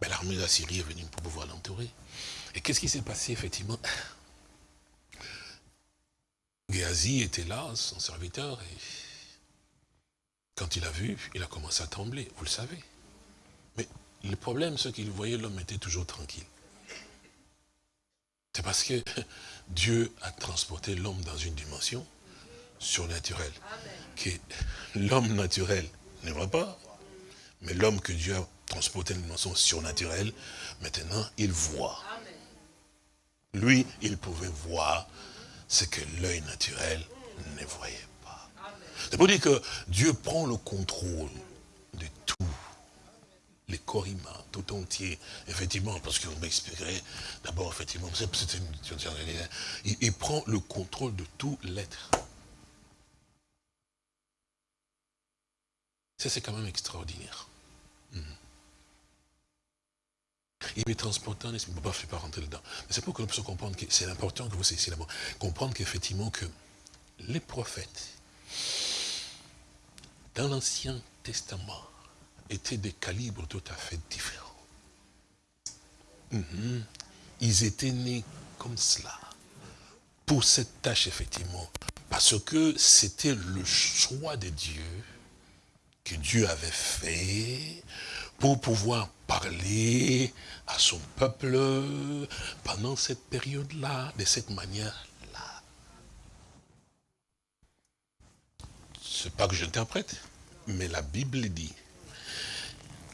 Ben, L'armée de la Syrie est venue pour pouvoir l'entourer. Et qu'est-ce qui s'est passé, effectivement? Géasi était là, son serviteur, et quand il a vu, il a commencé à trembler, vous le savez. Mais le problème, c'est qu'il voyait l'homme était toujours tranquille. C'est parce que Dieu a transporté l'homme dans une dimension surnaturelle. Que l'homme naturel ne voit pas. Mais l'homme que Dieu a transporté dans une dimension surnaturelle, maintenant, il voit. Lui, il pouvait voir ce que l'œil naturel ne voyait pas. C'est pour dire que Dieu prend le contrôle les corps tout entier, effectivement, parce que vous m'expliquerez, d'abord, effectivement, il, il prend le contrôle de tout l'être. Ça, c'est quand même extraordinaire. Mhm. Il est transportant, je ne peux pas, rentrer dedans. Mais c'est pour que nous puissions comprendre que c'est important que vous saisissiez d'abord. Comprendre qu'effectivement que les prophètes, dans l'Ancien Testament, étaient des calibres tout à fait différents. Mhm. Ils étaient nés comme cela, pour cette tâche effectivement, parce que c'était le choix de Dieu, que Dieu avait fait, pour pouvoir parler à son peuple pendant cette période-là, de cette manière-là. C'est pas que j'interprète, mais la Bible dit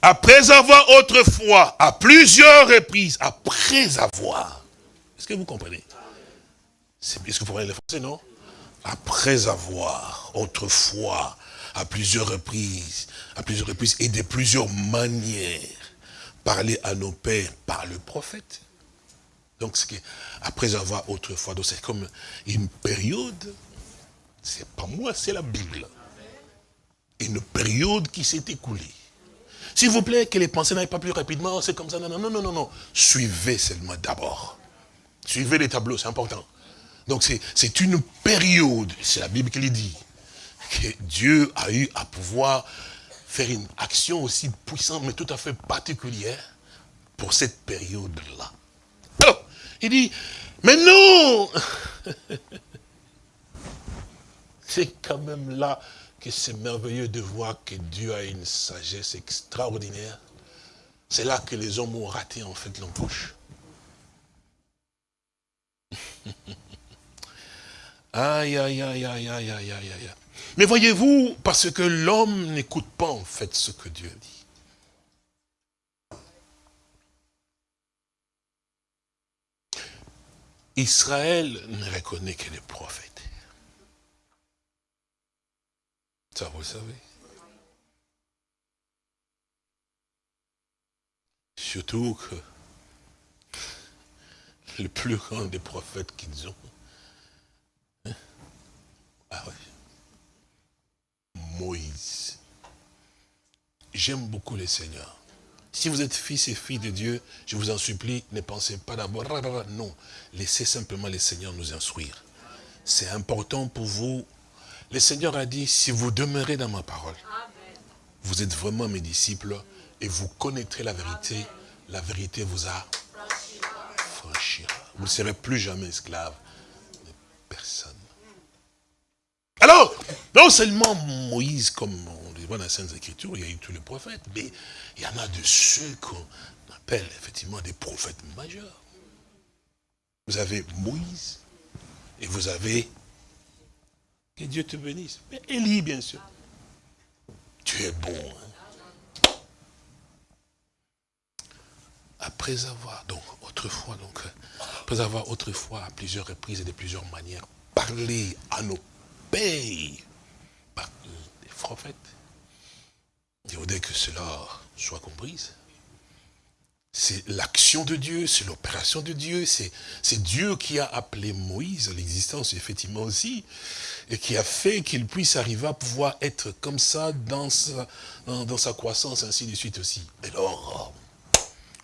après avoir autrefois, à plusieurs reprises, après avoir. Est-ce que vous comprenez? Est-ce que vous comprenez le français, non? Après avoir, autrefois, à plusieurs reprises, à plusieurs reprises et de plusieurs manières, parler à nos pères par le prophète. Donc, ce après avoir autrefois, c'est comme une période, c'est pas moi, c'est la Bible. Une période qui s'est écoulée. S'il vous plaît, que les pensées n'aillent pas plus rapidement, c'est comme ça. Non, non, non, non, non. Suivez seulement d'abord. Suivez les tableaux, c'est important. Donc c'est une période, c'est la Bible qui le dit, que Dieu a eu à pouvoir faire une action aussi puissante, mais tout à fait particulière pour cette période-là. Il dit, mais non C'est quand même là c'est merveilleux de voir que Dieu a une sagesse extraordinaire. C'est là que les hommes ont raté en fait l'embauche. aïe, aïe, aïe, aïe, aïe, aïe, aïe. Mais voyez-vous, parce que l'homme n'écoute pas en fait ce que Dieu dit. Israël ne reconnaît que les prophètes. Ça, vous le savez. Surtout que le plus grand des prophètes qu'ils ont. Hein? Ah oui. Moïse. J'aime beaucoup le Seigneur. Si vous êtes fils et filles de Dieu, je vous en supplie, ne pensez pas d'abord, non, laissez simplement le Seigneur nous instruire. C'est important pour vous. Le Seigneur a dit, si vous demeurez dans ma parole, vous êtes vraiment mes disciples et vous connaîtrez la vérité. La vérité vous a franchira. Vous ne serez plus jamais esclave de personne. Alors, non seulement Moïse, comme on le voit dans les Saintes Écritures, il y a eu tous les prophètes, mais il y en a de ceux qu'on appelle effectivement des prophètes majeurs. Vous avez Moïse et vous avez, que Dieu te bénisse, mais Élie bien sûr. Tu es bon. Hein. Après avoir, donc autrefois, donc, après avoir autrefois à plusieurs reprises et de plusieurs manières parlé à nos pères par les prophètes, il voudrait que cela soit comprise. C'est l'action de Dieu, c'est l'opération de Dieu, c'est Dieu qui a appelé Moïse à l'existence, effectivement aussi, et qui a fait qu'il puisse arriver à pouvoir être comme ça dans sa, dans, sa croissance, ainsi de suite aussi. Et alors,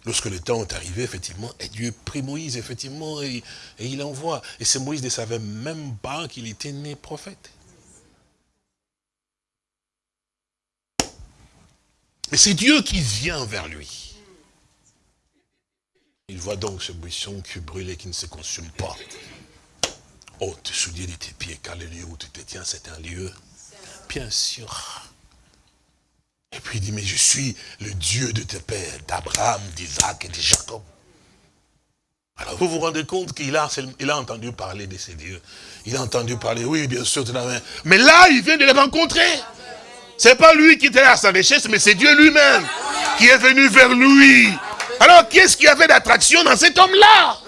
lorsque le temps est arrivé, effectivement, et Dieu prit Moïse, effectivement, et, et il envoie. Et c'est Moïse ne savait même pas qu'il était né prophète. Mais c'est Dieu qui vient vers lui. Il voit donc ce buisson qui brûle et qui ne se consume pas. Oh, te souviens de tes pieds, car le lieu où tu te tiens, c'est un lieu? Bien sûr. Et puis il dit, mais je suis le Dieu de tes pères, d'Abraham, d'Isaac et de Jacob. Alors vous vous rendez compte qu'il a, entendu parler de ces dieux. Il a entendu parler, oui, bien sûr. Mais là, il vient de les rencontrer. C'est pas lui qui était à sa richesse, mais c'est Dieu lui-même qui est venu vers lui. Alors, qu'est-ce qu'il y avait d'attraction dans cet homme-là?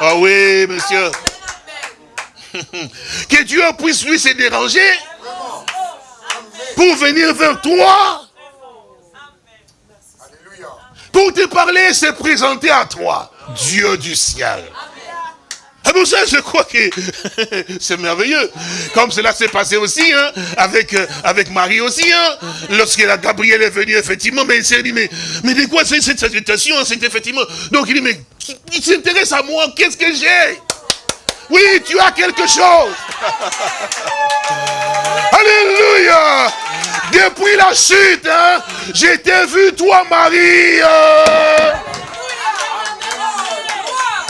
Ah oui, monsieur. que Dieu puisse lui se déranger pour venir vers toi. Pour te parler, se présenter à toi. Dieu du ciel. Ah pour ça, je crois que c'est merveilleux. Comme cela s'est passé aussi, hein, avec, euh, avec Marie aussi, hein, lorsque la Gabriel est venu, effectivement, mais il s'est dit, mais, mais de quoi c'est cette salutation, c'est effectivement? Donc il dit, mais il s'intéresse à moi, qu'est-ce que j'ai? Oui, tu as quelque chose. Alléluia Depuis la chute, hein, j'ai vu, toi, Marie. Euh.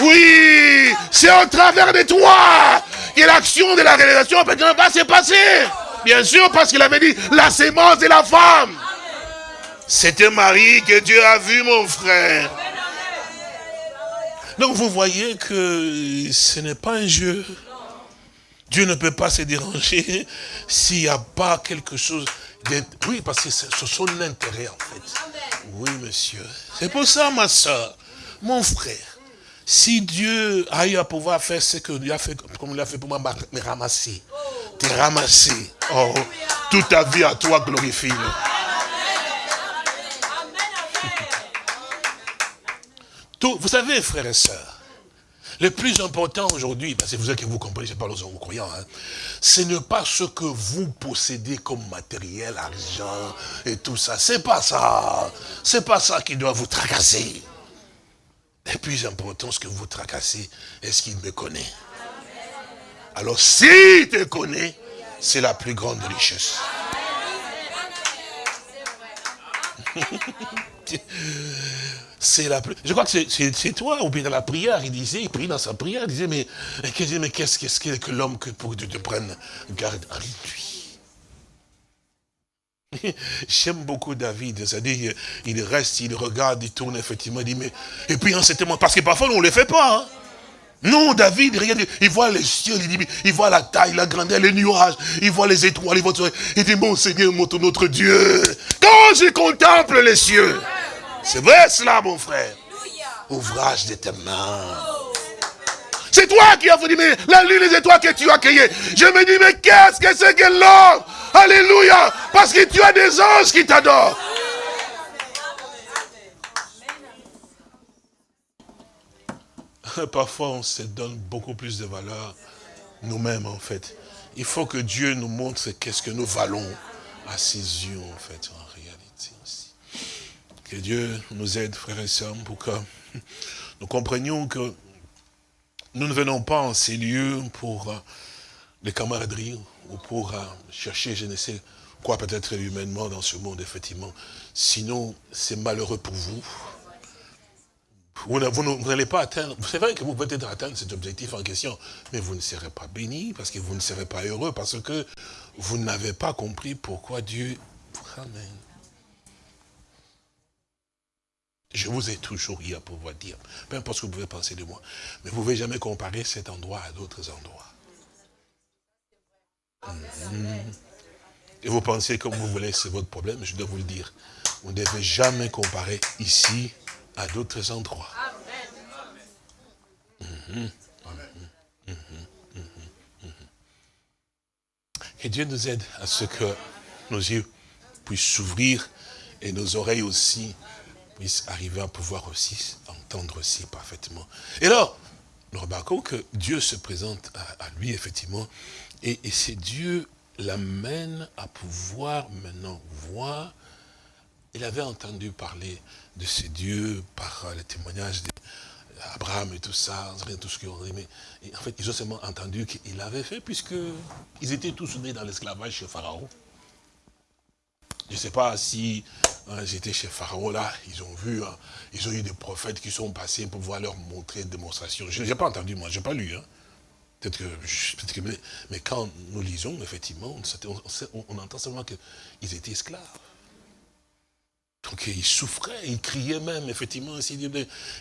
Oui, c'est au travers de toi que l'action de la réalisation va se passer. Bien sûr, parce qu'il avait dit la sémence de la femme. C'était Marie que Dieu a vu, mon frère. Donc vous voyez que ce n'est pas un jeu. Dieu ne peut pas se déranger s'il n'y a pas quelque chose Oui, parce que c'est son intérêt en fait. Oui, monsieur. C'est pour ça, ma soeur, mon frère. Si Dieu a eu à pouvoir faire ce qu'il a fait, comme il a fait pour moi, me ramasser, te ramasser, oh, toute ta vie à toi vous savez, frères et sœurs, le plus important aujourd'hui, parce que vous savez que vous comprenez, je parle aux croyants, hein, ce n'est pas ce que vous possédez comme matériel, argent et tout ça. C'est pas ça. C'est pas ça qui doit vous tracasser. Le plus important, ce que vous tracassez, est-ce qu'il me connaît? Alors, s'il te connaît, c'est la plus grande richesse. c'est la. Je crois que c'est toi, ou bien dans la prière, il disait, il prie dans sa prière, il disait, mais, mais qu'est-ce que, l'homme que pour que tu te prennes garde à lui? J'aime beaucoup David, c'est-à-dire il reste, il regarde, il tourne effectivement, il dit mais... Et puis en ce moment, parce que parfois on ne le fait pas. Hein. Non, David, regarde, il voit les cieux, il, voit la taille, la grandeur, les nuages, il voit les étoiles, il voit tout. Il dit, mon Seigneur, notre Dieu, quand je contemple les cieux, c'est vrai cela, mon frère, ouvrage de tes mains. C'est toi qui as dit, mais la lune, les étoiles que tu as créées. Je me dis, mais qu'est-ce que c'est que l'homme? Alléluia. Parce que tu as des anges qui t'adorent. Parfois, on se donne beaucoup plus de valeur nous-mêmes, en fait. Il faut que Dieu nous montre qu'est-ce que nous valons à ses yeux, en fait, en réalité aussi. Que Dieu nous aide, frères et sœurs, pour que nous comprenions que nous ne venons pas en ces lieux pour euh, les camaraderies ou pour euh, chercher, je ne sais quoi, peut-être humainement dans ce monde, effectivement. Sinon, c'est malheureux pour vous. Vous, n'allez pas atteindre, c'est vrai que vous pouvez être atteindre cet objectif en question, mais vous ne serez pas béni, parce que vous ne serez pas heureux, parce que vous n'avez pas compris pourquoi Dieu ramène. Je vous ai toujours eu à pouvoir dire, peu importe ce que vous pouvez penser de moi, mais vous ne pouvez jamais comparer cet endroit à d'autres endroits. Et vous pensez comme vous voulez, c'est votre problème, je dois vous le dire. Vous ne devez jamais comparer ici à d'autres endroits. Mhm. Mhm. Et Dieu nous aide à ce que nos yeux puissent s'ouvrir et nos oreilles aussi puissent arriver à pouvoir aussi entendre aussi parfaitement. Et alors, nous remarquons que Dieu se présente à, lui, effectivement, et, et c'est Dieu l'amène à pouvoir maintenant voir. Il avait entendu parler de ces dieux par les témoignages d'Abraham et tout ça, tout ce qu'ils ont mais en fait, ils ont seulement entendu qu'il avait fait, puisqu'ils étaient tous nés dans l'esclavage chez Pharaon. Je ne sais pas si j'étais chez Pharaon là, ils ont vu, hein, ils ont eu des prophètes qui sont passés pour pouvoir leur montrer une démonstration. Je n'ai pas entendu, moi, je n'ai pas lu. Hein. Peut-être que, mais, quand nous lisons, effectivement, on entend seulement qu'ils étaient esclaves. Donc ils souffraient, ils criaient même, effectivement,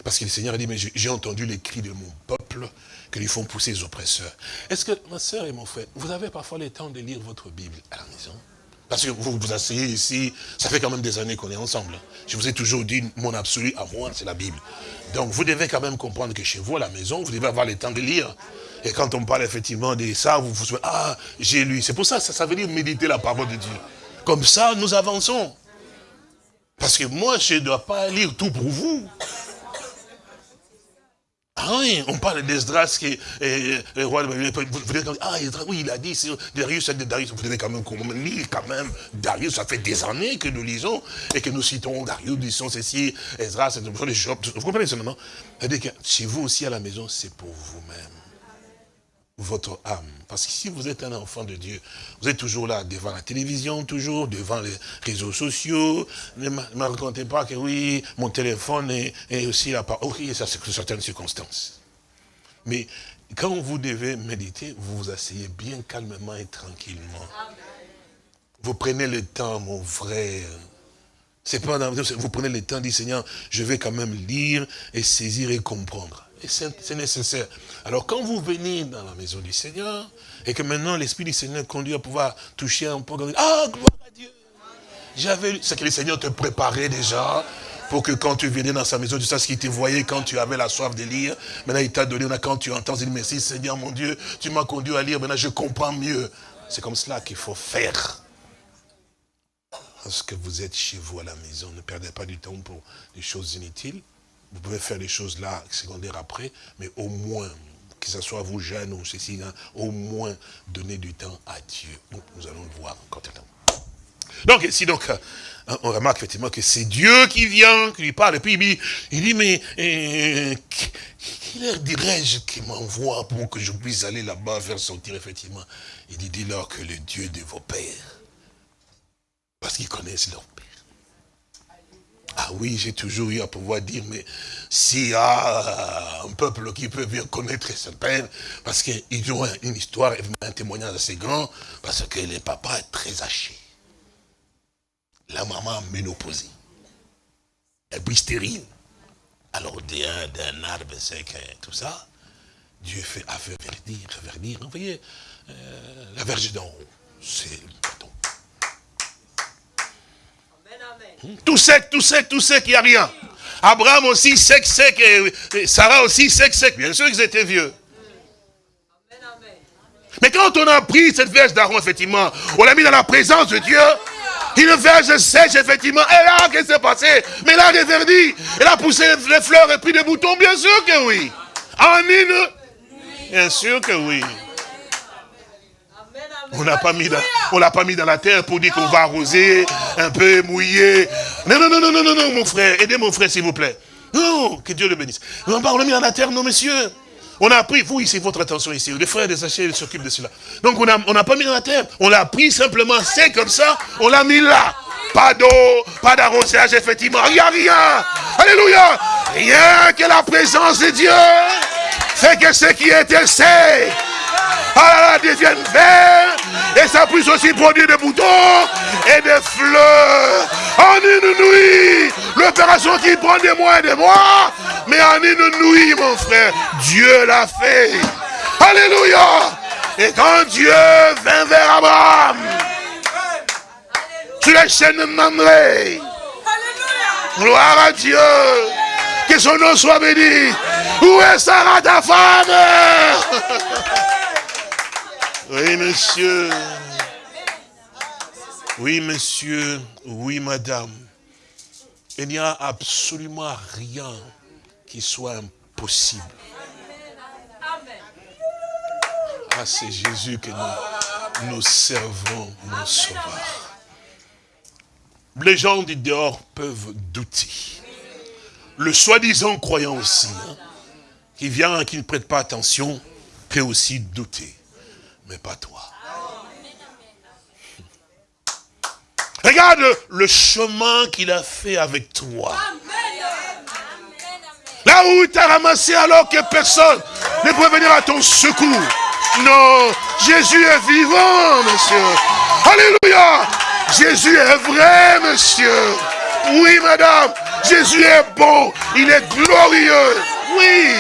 parce que le Seigneur a dit, mais j'ai entendu les cris de mon peuple que lui font pousser les oppresseurs. Est-ce que, ma soeur et mon frère, vous avez parfois le temps de lire votre Bible à la maison? Parce que vous vous asseyez ici, ça fait quand même des années qu'on est ensemble. Je vous ai toujours dit, mon absolu à moi, c'est la Bible. Donc vous devez quand même comprendre que chez vous, à la maison, vous devez avoir le temps de lire. Et quand on parle effectivement de ça, vous vous souvenez, ah, j'ai lu. C'est pour ça, ça, ça veut dire méditer la parole de Dieu. Comme ça, nous avançons. Parce que moi, je ne dois pas lire tout pour vous. Ah oui, on parle d'Esdras qui est le roi de devez ah, oui, il a dit, Darius, c'est Darius. Vous devez quand même lire quand même Darius. Ça fait des années que nous lisons et que nous citons Darius, disons ceci, Esdras, vous comprenez ce moment C'est-à-dire que si vous aussi à la maison, c'est pour vous-même votre âme. Parce que si vous êtes un enfant de Dieu, vous êtes toujours là devant la télévision, toujours devant les réseaux sociaux. Ne me racontez pas que oui, mon téléphone est, aussi là. Oui, ça c'est certaines circonstances. Mais quand vous devez méditer, vous vous asseyez bien calmement et tranquillement. Vous prenez le temps, mon frère. C'est pas vous prenez le temps, dit Seigneur, je vais quand même lire et saisir et comprendre c'est nécessaire. Alors quand vous venez dans la maison du Seigneur, et que maintenant l'Esprit du Seigneur conduit à pouvoir toucher un peu, ah, gloire à Dieu J'avais C'est que le Seigneur te préparait déjà, pour que quand tu venais dans sa maison, tu ce qu'il te voyait quand tu avais la soif de lire. Maintenant, il t'a donné, quand tu entends, il dit, merci Seigneur mon Dieu, tu m'as conduit à lire, maintenant je comprends mieux. C'est comme cela qu'il faut faire. Parce que vous êtes chez vous à la maison, ne perdez pas du temps pour des choses inutiles. Vous pouvez faire les choses là, secondaires après, mais au moins, que ce soit vous jeunes ou ceci, hein, au moins donner du temps à Dieu. nous allons le voir encore Donc, ici, donc, euh, on remarque effectivement que c'est Dieu qui vient, qui lui parle, et puis il dit, il dit mais euh, qui leur dirais-je qui m'envoie pour que je puisse aller là-bas faire sortir, effectivement? Il dit, dis-leur que le Dieu de vos pères, parce qu'ils connaissent leur ah oui, j'ai toujours eu à pouvoir dire, mais s'il y a un peuple qui peut bien connaître ce père, parce qu'ils ont une histoire, un témoignage assez grand, parce que le papa est très haché. La maman ménopausée. Elle est stérile. Alors d'un arbre sec et tout ça, Dieu fait affaire-verdir, verdir. Vous voyez, euh, la verge d'en haut, c'est Tout sec, tout sec, tout sec, il n'y a rien. Abraham aussi sec, sec, et, Sarah aussi sec, sec. Bien sûr qu'ils étaient vieux. Mais quand on a pris cette verge d'Aaron, effectivement, on l'a mis dans la présence de Dieu, une verge sèche, effectivement, et là, qu'est-ce qui s'est passé? Mais là, réverdi, elle a poussé les fleurs et pris des boutons, bien sûr que oui. En une? Bien sûr que oui. On l'a pas mis dans, on l'a pas mis dans la terre pour dire qu'on va arroser, un peu mouiller. Non, non, non, non, non, non, non, mon frère. Aidez mon frère, s'il vous plaît. Non, que Dieu le bénisse. On l'a mis dans la terre, non, monsieur. On a pris, vous ici, votre attention ici. Les frères des sachets s'occupent de cela. Donc on n'a on pas mis dans la terre. On l'a pris simplement, c'est comme ça, on l'a mis là. Pas d'eau, pas d'arrosage, effectivement. Il n'y a rien. Alléluia. Rien que la présence de Dieu fait que ce qui était sec ah, devienne vert. Et ça puisse aussi produire des boutons et des fleurs. En une nuit, l'opération qui prend des mois et des mois, mais en une nuit, mon frère, Dieu l'a fait. Alléluia. Et quand Dieu vint vers Abraham, sur les chaînes Mamré, gloire à Dieu, que son nom soit béni. Où est Sarah ta femme? Oui, monsieur. Oui, monsieur. Oui, madame. Il n'y a absolument rien qui soit impossible. Ah, c'est Jésus que nous, servons, mon sauveur. Les gens du dehors peuvent douter. Le soi-disant croyant aussi, hein, qui vient, qui ne prête pas attention, peut aussi douter mais pas toi. Regarde le chemin qu'il a fait avec toi. Là où il t'a ramassé alors que personne ne pouvait venir à ton secours. Non, Jésus est vivant, monsieur. Alléluia. Jésus est vrai, monsieur. Oui, madame. Jésus est bon. Il est glorieux. Oui.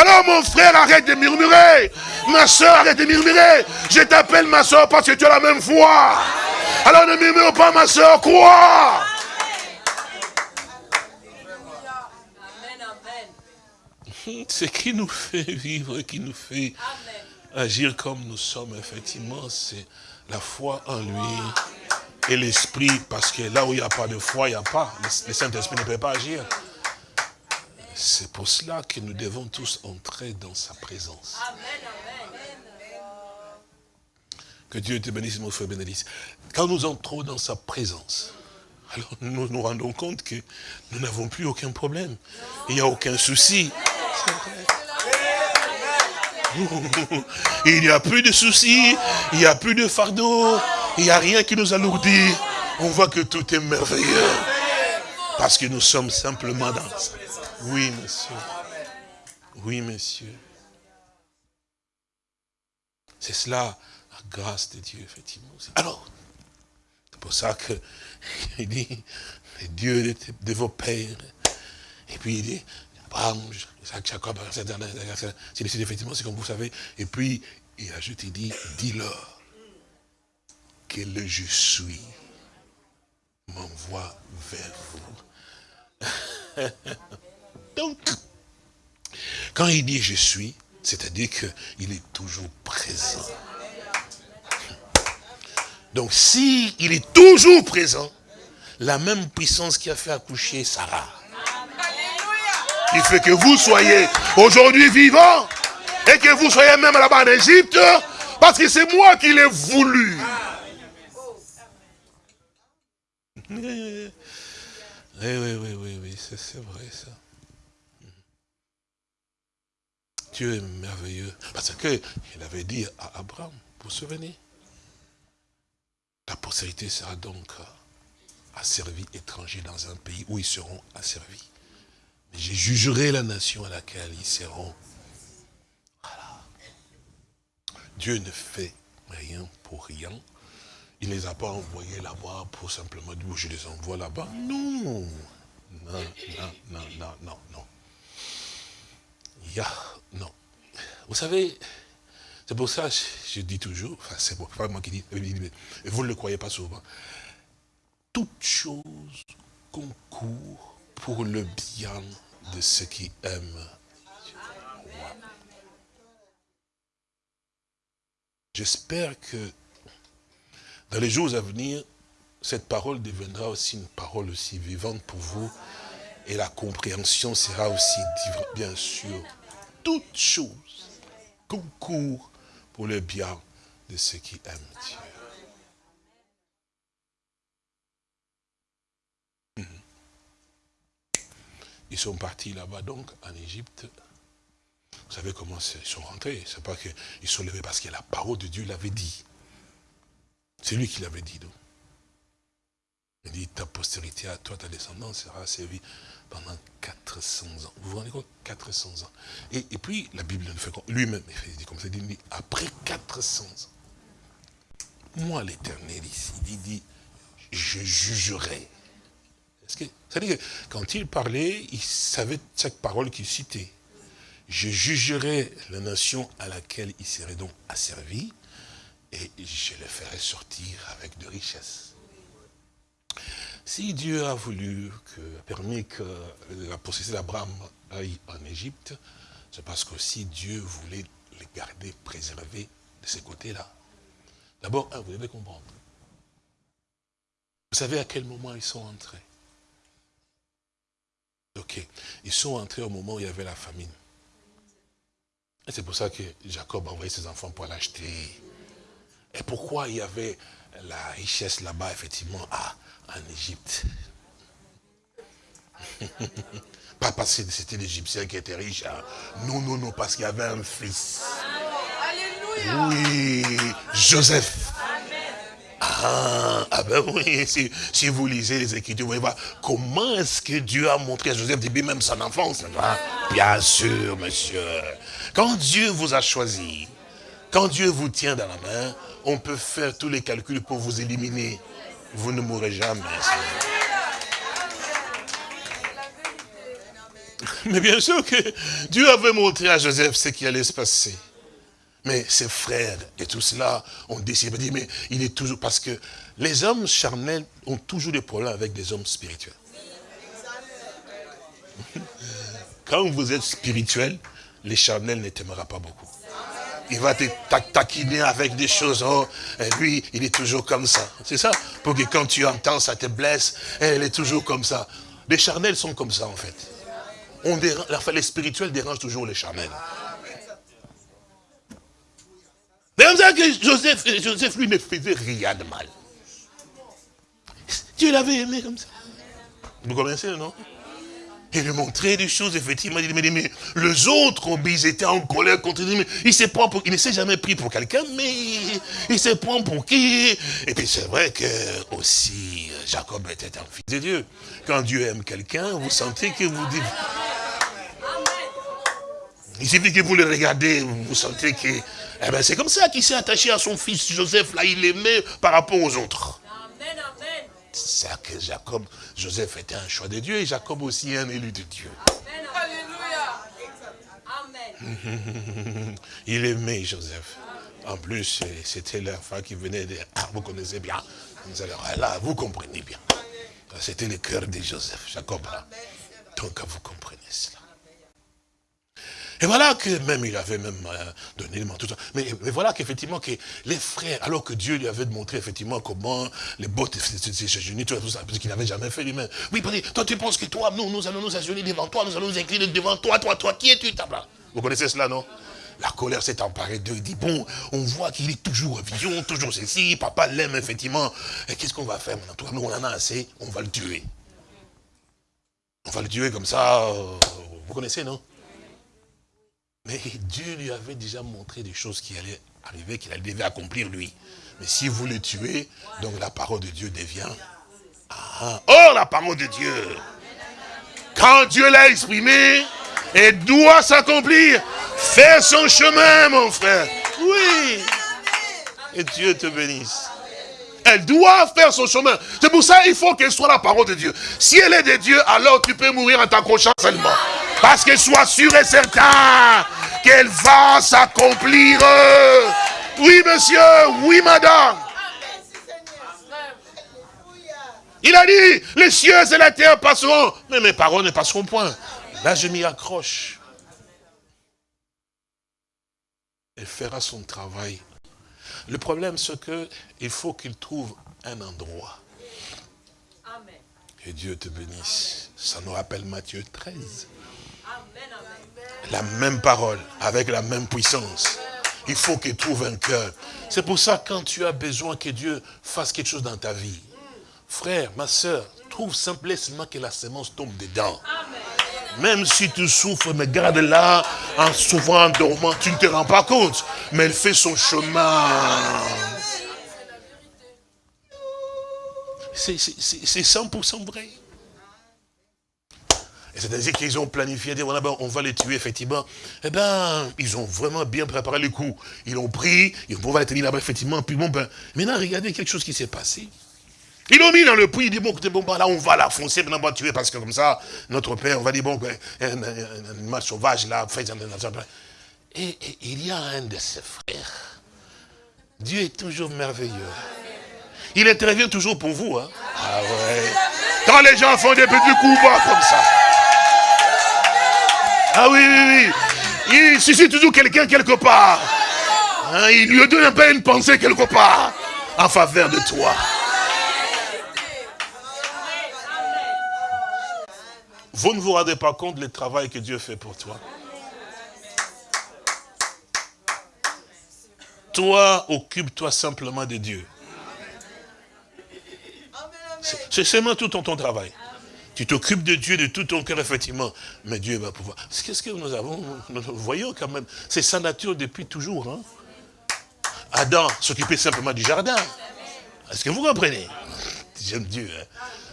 Alors mon frère, arrête de murmurer. Ma soeur, arrête de murmurer. Je t'appelle ma soeur parce que tu as la même foi. Alors ne murmure pas ma soeur, crois. Ce qui nous fait vivre, qui nous fait agir comme nous sommes, effectivement, c'est la foi en lui et l'esprit, parce que là où il n'y a pas de foi, il n'y a pas. Le Saint-Esprit ne peut pas agir. C'est pour cela que nous devons tous entrer dans sa présence. Que Dieu te bénisse, mon frère Bénédicte. Quand nous entrons dans sa présence, alors nous nous rendons compte que nous n'avons plus aucun problème. Il n'y a aucun souci. Il n'y a plus de soucis, il n'y a plus de fardeau, il n'y a rien qui nous alourdit. On voit que tout est merveilleux. Parce que nous sommes simplement dans ça. Oui, monsieur. Oui, monsieur. C'est cela, la grâce de Dieu, effectivement. Alors, c'est pour ça que il dit, les dieux de, vos pères. Et puis il dit, Abraham, Jacob, c'est effectivement, c'est comme vous savez. Et puis, il ajoute, il dit, dis-leur que le je suis m'envoie vers vous. Donc, quand il dit je suis, c'est-à-dire qu'il est toujours présent. Donc, s'il il est toujours présent, la même puissance qui a fait accoucher Sarah, qui fait que vous soyez aujourd'hui vivant, et que vous soyez même là-bas en Égypte, parce que c'est moi qui l'ai voulu. Oui, oui, oui, oui, oui, c'est vrai ça. Dieu est merveilleux. Parce qu'il avait dit à Abraham, vous vous souvenez? La postérité sera donc asservie étranger dans un pays où ils seront asservis. Mais je jugerai la nation à laquelle ils seront. Voilà. Dieu ne fait rien pour rien. Il ne les a pas envoyés là-bas pour simplement dire, je les envoie là-bas. Non. Non, non, non, non, non, non. Non. Vous savez, c'est pour ça que je dis toujours, enfin c'est pas moi qui dis, vous ne le croyez pas souvent, toute chose concourt pour le bien de ceux qui aiment J'espère que dans les jours à venir, cette parole deviendra aussi une parole aussi vivante pour vous et la compréhension sera aussi, bien sûr, toutes choses concourt pour le bien de ceux qui aiment Dieu. Mhm. Ils sont partis là-bas donc en Égypte. Vous savez comment ils sont rentrés C'est pas qu'ils sont levés parce que la parole de Dieu l'avait dit. C'est lui qui l'avait dit. Donc. Il dit, ta postérité à toi, ta descendance sera servie pendant 400 ans. Vous vous rendez compte? 400 ans. Et, puis, la Bible fait lui-même, il dit comme ça, il dit, après 400 ans, moi l'éternel ici, il dit, je jugerai. C'est-à-dire que quand il parlait, il savait chaque parole qu'il citait. Je jugerai la nation à laquelle il serait donc asservi et je le ferai sortir avec de richesses. Si Dieu a voulu, que, permis que la possession d'Abraham aille en Égypte, c'est parce que si Dieu voulait les garder préservés de ces côtés-là. D'abord, vous devez comprendre. Vous savez à quel moment ils sont entrés? Ok. Ils sont entrés au moment où il y avait la famine. C'est pour ça que Jacob a envoyé ses enfants pour l'acheter. Et pourquoi il y avait la richesse là-bas, effectivement, à, en Égypte. Pas parce que c'était l'Égyptien qui était riche. Hein. Non, non, non, parce qu'il y avait un fils. Oui, Joseph. Ah, ah, ben oui, si, vous lisez les Écritures, vous voyez voir comment est-ce que Dieu a montré à Joseph depuis même son enfance. Bien sûr, monsieur. Quand Dieu vous a choisi, quand Dieu vous tient dans la main, on peut faire tous les calculs pour vous éliminer vous ne mourrez jamais. Mais bien sûr que Dieu avait montré à Joseph ce qui allait se passer. Mais ses frères et tout cela ont décidé de dire, mais il est toujours... Parce que les hommes charnels ont toujours des problèmes avec des hommes spirituels. Quand vous êtes spirituel, les charnels ne t'aimeront pas beaucoup il va te taquiner avec des choses. Oh, et lui, il est toujours comme ça. C'est ça. Pour que quand tu entends, ça te blesse. Et elle est toujours comme ça. Les charnels sont comme ça, en fait. On les spirituels dérangent toujours les charnels. C'est comme ça que Joseph, Joseph, lui, ne faisait rien de mal. Dieu l'avait aimé comme ça. Vous connaissez, non? Il lui montrait des choses, effectivement. Il dit, mais, les autres, ils étaient en colère contre lui. Mais il, se prend pour, il ne s'est jamais pris pour quelqu'un, mais il, se prend pour qui? Et puis c'est vrai que aussi, Jacob était un fils de Dieu. Quand Dieu aime quelqu'un, vous sentez que vous dites... Il suffit que vous le regardez, vous sentez que... Eh ben, c'est comme ça qu'il s'est attaché à son fils Joseph, là, il l'aimait par rapport aux autres. C'est que Jacob, Joseph était un choix de Dieu et Jacob aussi un élu de Dieu. Amen. Il aimait Joseph. En plus, c'était l'enfant qui venait de... Ah, vous connaissez bien. Là, vous comprenez bien. C'était le cœur de Joseph, Jacob. Donc, vous comprenez cela. Et voilà que même il avait même euh, donné le manteau. Mais, voilà qu'effectivement que les frères, alors que Dieu lui avait montré effectivement comment les bottes s'agenouiller, tout ça, parce qu'il n'avait jamais fait lui-même. Oui, toi tu penses que toi, nous, nous allons nous agenouiller devant toi, nous allons nous incliner devant toi, toi, toi, qui es-tu, Vous connaissez cela, non? La colère s'est emparée d'eux. Il dit, bon, on voit qu'il est toujours vision, toujours ceci. Papa l'aime, effectivement. Et qu'est-ce qu'on va faire maintenant nous, on en a assez. On va le tuer. On va le tuer comme ça. Euh, vous connaissez, non? Mais Dieu lui avait déjà montré des choses qui allaient arriver, qu'il devait accomplir lui. Mais si vous le tuez, donc la parole de Dieu devient... Ah, oh, la parole de Dieu Quand Dieu l'a exprimé, elle doit s'accomplir. Fais son chemin, mon frère. Oui. Et Dieu te bénisse. Elle doit faire son chemin. C'est pour ça qu'il faut qu'elle soit la parole de Dieu. Si elle est de Dieu, alors tu peux mourir en t'accrochant seulement. Parce qu'elle soit sûre et certain qu'elle va s'accomplir. Oui, monsieur, oui, madame. Il a dit, les cieux et la terre passeront, mais mes paroles ne passeront point. Là, je m'y accroche. Elle fera son travail. Le problème, c'est qu'il faut qu'il trouve un endroit. Amen. Que Dieu te bénisse. Ça nous rappelle Matthieu 13. La même parole, avec la même puissance. Il faut qu'il trouve un cœur. C'est pour ça, quand tu as besoin que Dieu fasse quelque chose dans ta vie, frère, ma soeur, trouve simplement que la semence tombe dedans. Même si tu souffres, mais garde là, en souffrant, en dormant, tu ne te rends pas compte. Mais elle fait son chemin. C'est 100% vrai. C'est-à-dire qu'ils ont planifié, dit, on va les tuer, effectivement. Eh bien, ils ont vraiment bien préparé le coup. Ils l'ont pris, ils vont les tenir là-bas, effectivement. Puis bon, ben, maintenant, regardez quelque chose qui s'est passé. Ils l'ont mis dans le puits, ils disent, bon, bon, ben, là, on va la foncer, maintenant, on va tuer, parce que comme ça, notre père, on va dire, bon, ben, un, animal sauvage, là, fait, et, et il y a un de ses frères. Dieu est toujours merveilleux. Il intervient toujours pour vous. Hein. Ah ouais. Quand les gens font des petits coups bas comme ça. Ah oui, oui, oui. Il suscite toujours quelqu'un quelque part. Hein, il lui donne un peu une pensée quelque part en faveur de toi. Vous ne vous rendez pas compte du travail que Dieu fait pour toi. Toi, occupe-toi simplement de Dieu. C'est seulement tout ton, ton travail. Tu t'occupes de Dieu de tout ton cœur, effectivement. Mais Dieu va pouvoir. Qu'est-ce que nous avons Nous voyons quand même. C'est sa nature depuis toujours. Hein. Adam s'occupait simplement du jardin. Est-ce que vous comprenez? J'aime Dieu. Hein.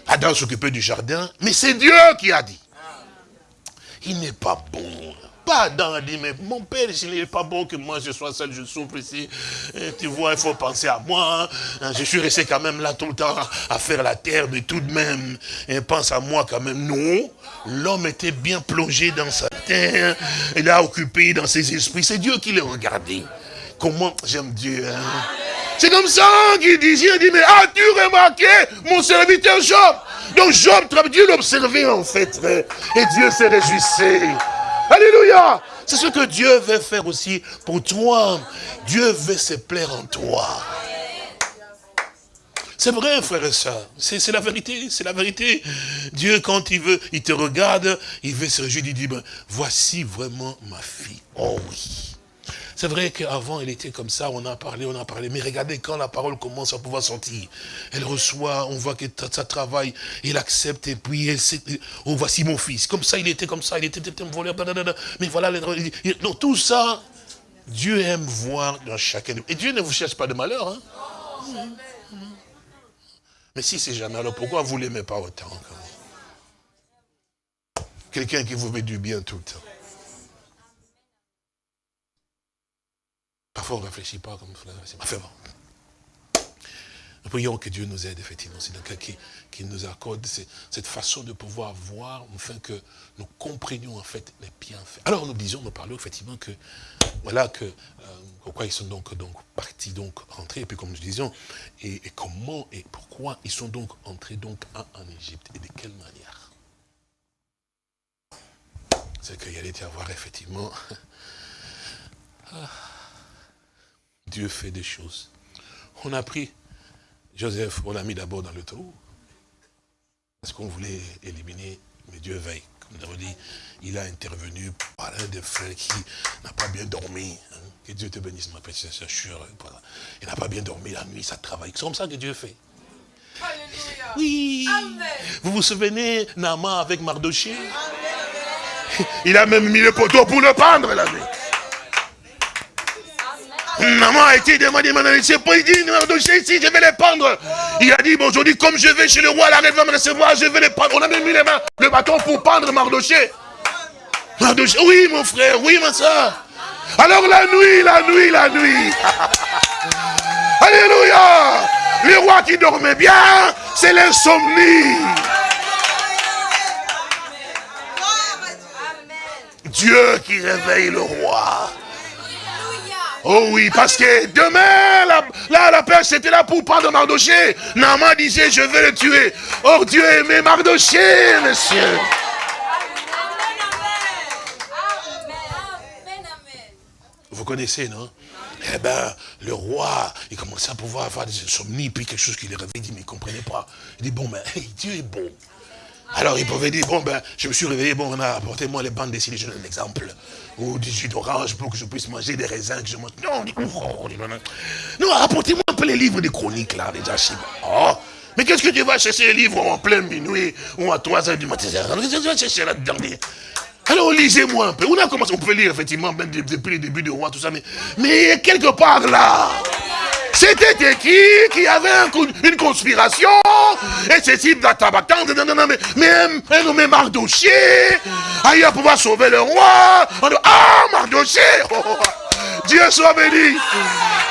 Adam s'occupait du jardin, mais c'est Dieu qui a dit. Il n'est pas bon pas dans dit, mais mon père, il n'est pas bon que moi je sois seul, je souffre ici. tu vois, il faut penser à moi. Hein. Je suis resté quand même là tout le temps à faire la terre, mais tout de même, il pense à moi quand même. Non, l'homme était bien plongé dans sa terre, il a occupé dans ses esprits. C'est Dieu qui l'a regardé. Comment j'aime Dieu. Hein. C'est comme ça qu'il disait, il dit, mais as-tu remarqué mon serviteur Job? Donc Job, Dieu l'observait en fait, et Dieu s'est réjouissé. Alléluia. C'est ce que Dieu veut faire aussi pour toi. Dieu veut se plaire en toi. C'est vrai, frère et soeur. C'est la vérité, c'est la vérité. Dieu, quand il veut, il te regarde, il veut se réjouir, il dit, ben, voici vraiment ma fille. Oh oui. C'est vrai qu'avant, elle était comme ça, on a parlé, on a parlé. Mais regardez, quand la parole commence à pouvoir sortir, elle reçoit, on voit que ça travaille, il accepte, et puis elle sait, oh, voici mon fils. Comme ça, il était comme ça, il était un voleur, mais voilà, donc tout ça, Dieu aime voir dans chacun. Et Dieu ne vous cherche pas de malheur. Hein? Mais si c'est jamais, alors pourquoi vous ne l'aimez pas autant Quelqu'un qui vous met du bien tout le temps. Parfois, on ne réfléchit pas comme ça. Enfin bon. Nous prions que Dieu nous aide, effectivement. C'est cas qui nous accorde cette façon de pouvoir voir, afin que nous comprenions, en fait, les bienfaits. Alors, nous disions, nous parlions, effectivement, que, voilà, que, euh, pourquoi ils sont donc, donc partis, donc, rentrés, et puis, comme nous disions, et, comment et pourquoi ils sont donc entrés, donc, en, en Égypte, et de quelle manière? C'est qu'il allait y avoir, effectivement, ah, Dieu fait des choses. On a pris Joseph, on l'a mis d'abord dans le trou. Parce qu'on voulait éliminer, mais Dieu veille. Comme nous avons dit, il a intervenu par un des frères qui n'a pas bien dormi. Hein. Que Dieu te bénisse, ma petite sœur. Il n'a pas bien dormi la nuit, ça travaille. C'est comme ça que Dieu fait. Oui. Vous vous souvenez, Nama avec Mardoché Il a même mis le poteau pour le pendre la nuit. Maman a été demandé, maintenant, c'est pas, il dit, ici, je vais les pendre. Il a dit, bon, aujourd'hui, comme je vais chez le roi, la reine va me recevoir, je vais les pendre. On a même mis les mains, le bâton pour pendre Mardoché. Mardoché, oui, mon frère, oui, ma soeur. Alors la nuit, la nuit, la nuit. Alléluia. Le roi qui dormait bien, c'est l'insomnie. Dieu qui réveille le roi. Oh oui, parce que demain, la, là, la pêche c'était là pour prendre Mardoché. Nama disait, je vais le tuer. Oh, Dieu aimait Mardoché, monsieur. Vous connaissez, non? Eh bien, le roi, il commençait à pouvoir avoir des insomnies, puis quelque chose qui réveille, il dit, mais il ne comprenait pas. Il dit, bon, mais Dieu est bon. Alors il pouvait dire, bon ben, je me suis réveillé, bon, apportez-moi les bandes dessinées, je donne l'exemple. Ou du jus d'orange pour que je puisse manger des raisins que je mange. Non, non, apportez-moi un peu les livres des chroniques là, les archives. Oh, mais qu'est-ce que tu vas chercher les livres en plein minuit ou à 3 heures du matin? Qu'est-ce que tu vas chercher là-dedans alors lisez-moi un peu. On a commencé, on peut lire effectivement, même depuis le début du roi, tout ça, mais, mais quelque part là, c'était qui qui avait une conspiration Et ceci, tabacan, mais, mais nommé Mardoché, aïe, à pouvoir sauver le roi. ah, Mardoché oh, Dieu soit béni.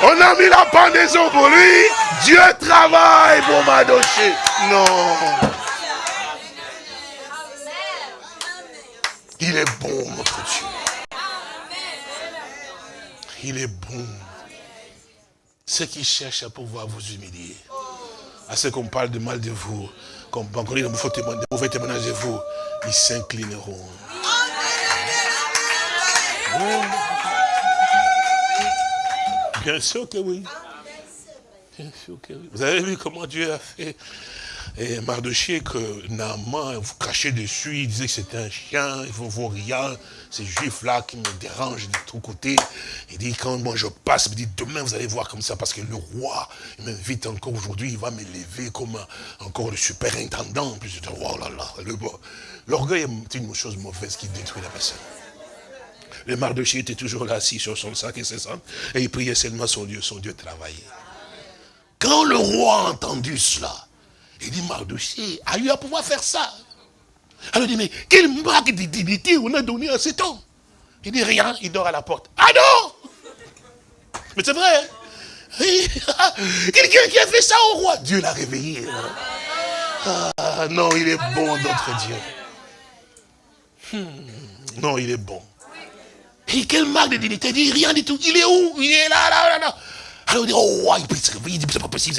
On a mis la pendaison pour lui. Dieu travaille pour Mardoché. Non. Il est bon, notre Dieu. Il est bon. Ceux qui cherchent à pouvoir vous humilier, à ceux qu'on parle de mal de vous, qu'on dit de mauvais témoignages de vous, ils s'inclineront. Bien sûr que oui. Bien sûr que oui. Vous avez vu comment Dieu a fait et Mardoché, que Naaman, vous crachez dessus, il disait que c'était un chien, il ne vaut rien, ces juifs-là qui me dérangent de tous côtés. Il dit, quand moi je passe, il dit, demain vous allez voir comme ça, parce que le roi il m'invite encore aujourd'hui, il va m'élever comme encore le superintendant. En plus, je dis, oh là là, l'orgueil est une chose mauvaise qui détruit la personne. Le Mardoché était toujours là, assis sur son sac et ses ça, et il priait seulement son Dieu, son Dieu travaillait. Quand le roi a entendu cela, il dit, Mardoché a eu à pouvoir faire ça. Alors il dit, mais quelle marque de dignité on a donné à cet homme Il dit, rien, il dort à la porte. Ah non Mais c'est vrai. Hein? Quelqu'un qui a fait ça au roi. Dieu l'a réveillé. Hein. Ah non, il est bon, notre Dieu. Hmm. Non, il est bon. Et quelle marque de dignité Il dit rien du tout. Il est où? Il est là, là, là, là. Alors il dit, oh, il dit, c'est pas possible.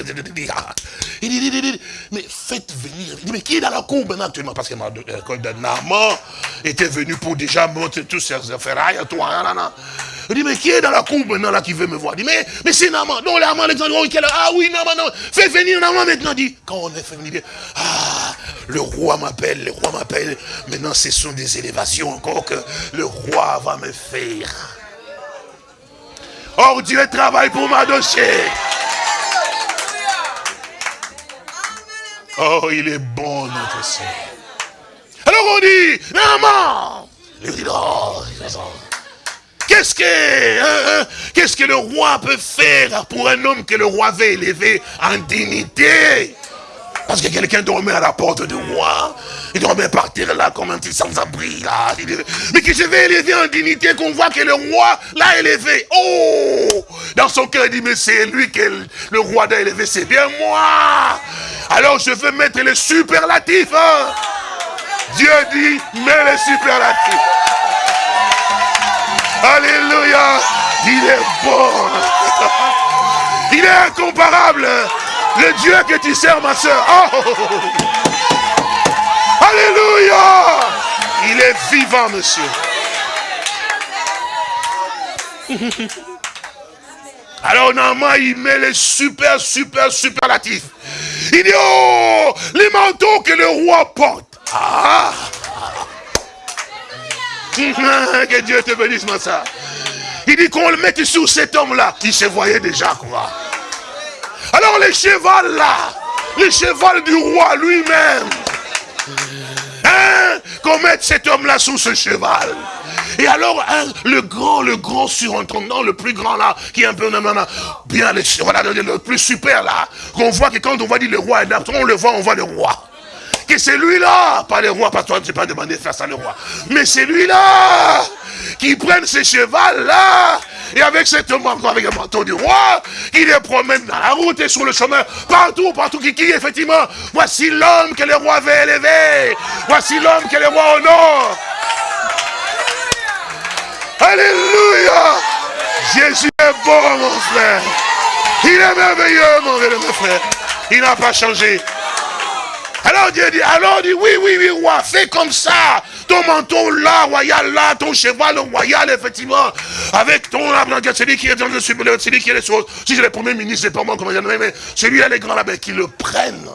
Il dit, mais faites venir. Il dit, mais qui est dans la cour maintenant actuellement? Parce que Naaman était venu pour déjà montrer tous ses affaires. à toi, Il dit, mais qui est dans la cour maintenant là qui veut me voir? Il dit, mais, mais c'est Naaman. Non, Naaman, Alexandre, ah oui, Naaman, non. Fais venir Naaman maintenant. Il dit, quand on est fait venir, ah, le roi m'appelle, le roi m'appelle. Maintenant, ce sont des élévations encore que le roi va me faire. Or Dieu travaille pour ma dossier. Oh, il est bon, notre Seigneur. Alors on dit, maman, Qu'est-ce que, hein, hein, qu'est-ce que le roi peut faire pour un homme que le roi veut élever en dignité? Parce que quelqu'un dormait à la porte du roi. Il dormait par terre là comme un petit sans-abri là. Mais que je vais élever en dignité qu'on voit que le roi l'a élevé. Oh Dans son cœur, il dit, mais c'est lui que le roi l'a élevé, c'est bien moi. Alors je veux mettre les superlatifs. Hein. Dieu dit, mets les superlatifs. Alléluia. Il est bon. Il est incomparable. Le Dieu que tu sers, ma soeur. Oh. Alléluia. Il est vivant, monsieur. Alors normalement, il met les super, super, superlatifs. Il dit, oh, les manteaux que le roi porte. Ah. Que Dieu te bénisse, ma soeur. Il dit qu'on le mette sur cet homme-là. qui se voyait déjà, quoi. Alors le cheval là, le cheval du roi lui-même, hein, qu'on mette cet homme-là sous ce cheval. Et alors, hein, le grand, le grand surintendant, le plus grand là, qui est un peu, bien, le, voilà, le plus super là, qu'on voit que quand on va dire le roi est là, on le voit, on voit le roi. Que c'est lui-là, pas le roi, parce que toi, tu pas demandé de faire ça le roi. Mais c'est lui-là, qui prenne ce cheval là, et avec cette manteau, avec le manteau du roi, il les promène dans la route et sur le chemin, partout, partout, qui, qui effectivement, voici l'homme que le roi veut élever. Voici l'homme que le roi honore. Alléluia. Jésus est bon, mon frère. Il est merveilleux, mon frère. Il n'a pas changé. Alors Dieu dit, alors dit, oui, oui, oui, roi, fais comme ça. Ton manteau là, royal là, ton cheval royal, effectivement. Avec ton celui qui est dans le celui qui est les choses. Si j'ai le premier ministre, c'est pas moi, comment dire, mais celui-là, les grands là, qui le prennent.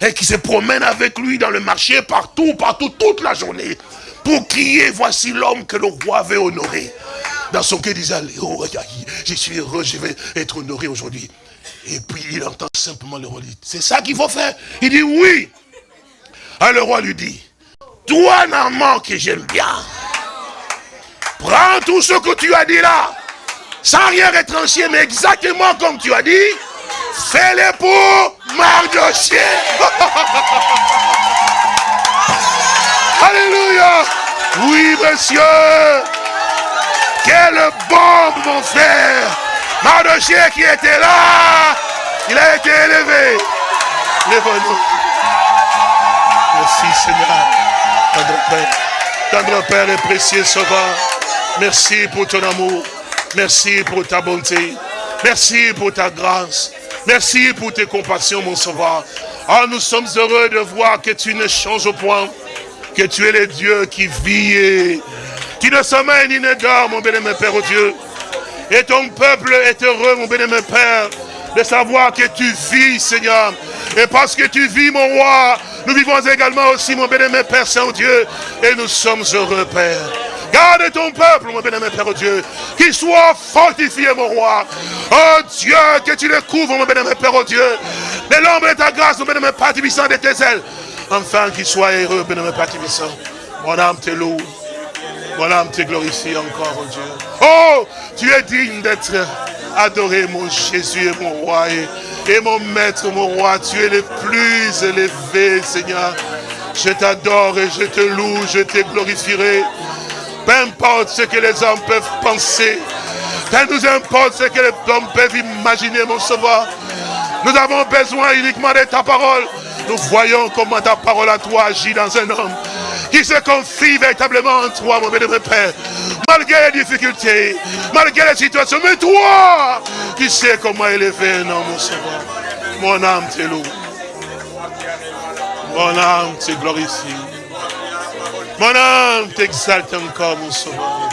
et qui se promène avec lui dans le marché, partout, partout, toute la journée, pour crier, voici l'homme que le roi veut honorer. Dans son cœur, il disait, oh, je suis heureux, je vais être honoré aujourd'hui. Et puis il entend simplement le roi dire, c'est ça qu'il faut faire Il dit oui. Alors le roi lui dit, toi Normand que j'aime bien, prends tout ce que tu as dit là, sans rien retrancher, mais exactement comme tu as dit, fais-le pour Mardochée. Alléluia. Oui, monsieur. Quelle bombe, mon frère. Mardochée qui était là, il a été élevé. Lève-nous. Merci, Seigneur. Tendre Père, tendre Père et précieux Sauveur. Merci pour ton amour. Merci pour ta bonté. Merci pour ta grâce. Merci pour tes compassions, mon sauveur. Ah, nous sommes heureux de voir que tu ne changes point, que tu es le Dieu qui vit et tu ne sommeilles ni ne dors, mon bénémoine Père, au Dieu. Et ton peuple est heureux, mon bénémoine Père, de savoir que tu vis, Seigneur. Et parce que tu vis, mon roi, nous vivons également aussi, mon bénémoine Père Saint-Dieu. Et nous sommes heureux, Père. Garde ton peuple, mon bénémoine Père Dieu. Qu'il soit fortifié, mon roi. Oh Dieu, que tu le couvres, mon bénémoine Père Dieu. De l'ombre de ta grâce, mon bénémoine Père de tes ailes. Enfin, qu'il soit heureux, bénémoine Père Mon âme te loue. Mon âme te glorifie encore, oh Dieu. Oh, tu es digne d'être adoré, mon Jésus et mon roi. Et, mon maître, mon roi, tu es le plus élevé, Seigneur. Je t'adore et je te loue, je te glorifierai. Peu importe ce que les hommes peuvent penser. Peu nous importe ce que les hommes peuvent imaginer, mon sauveur. Nous avons besoin uniquement de ta parole. Nous voyons comment ta parole à toi agit dans un homme qui se confie véritablement en toi, mon bénévole Père. Malgré les difficultés, malgré les situations, mais toi, qui sais comment élever un homme, mon sauveur. Mon âme te loue. Mon âme te glorifie. Mon âme t'exalte encore, mon sauveur.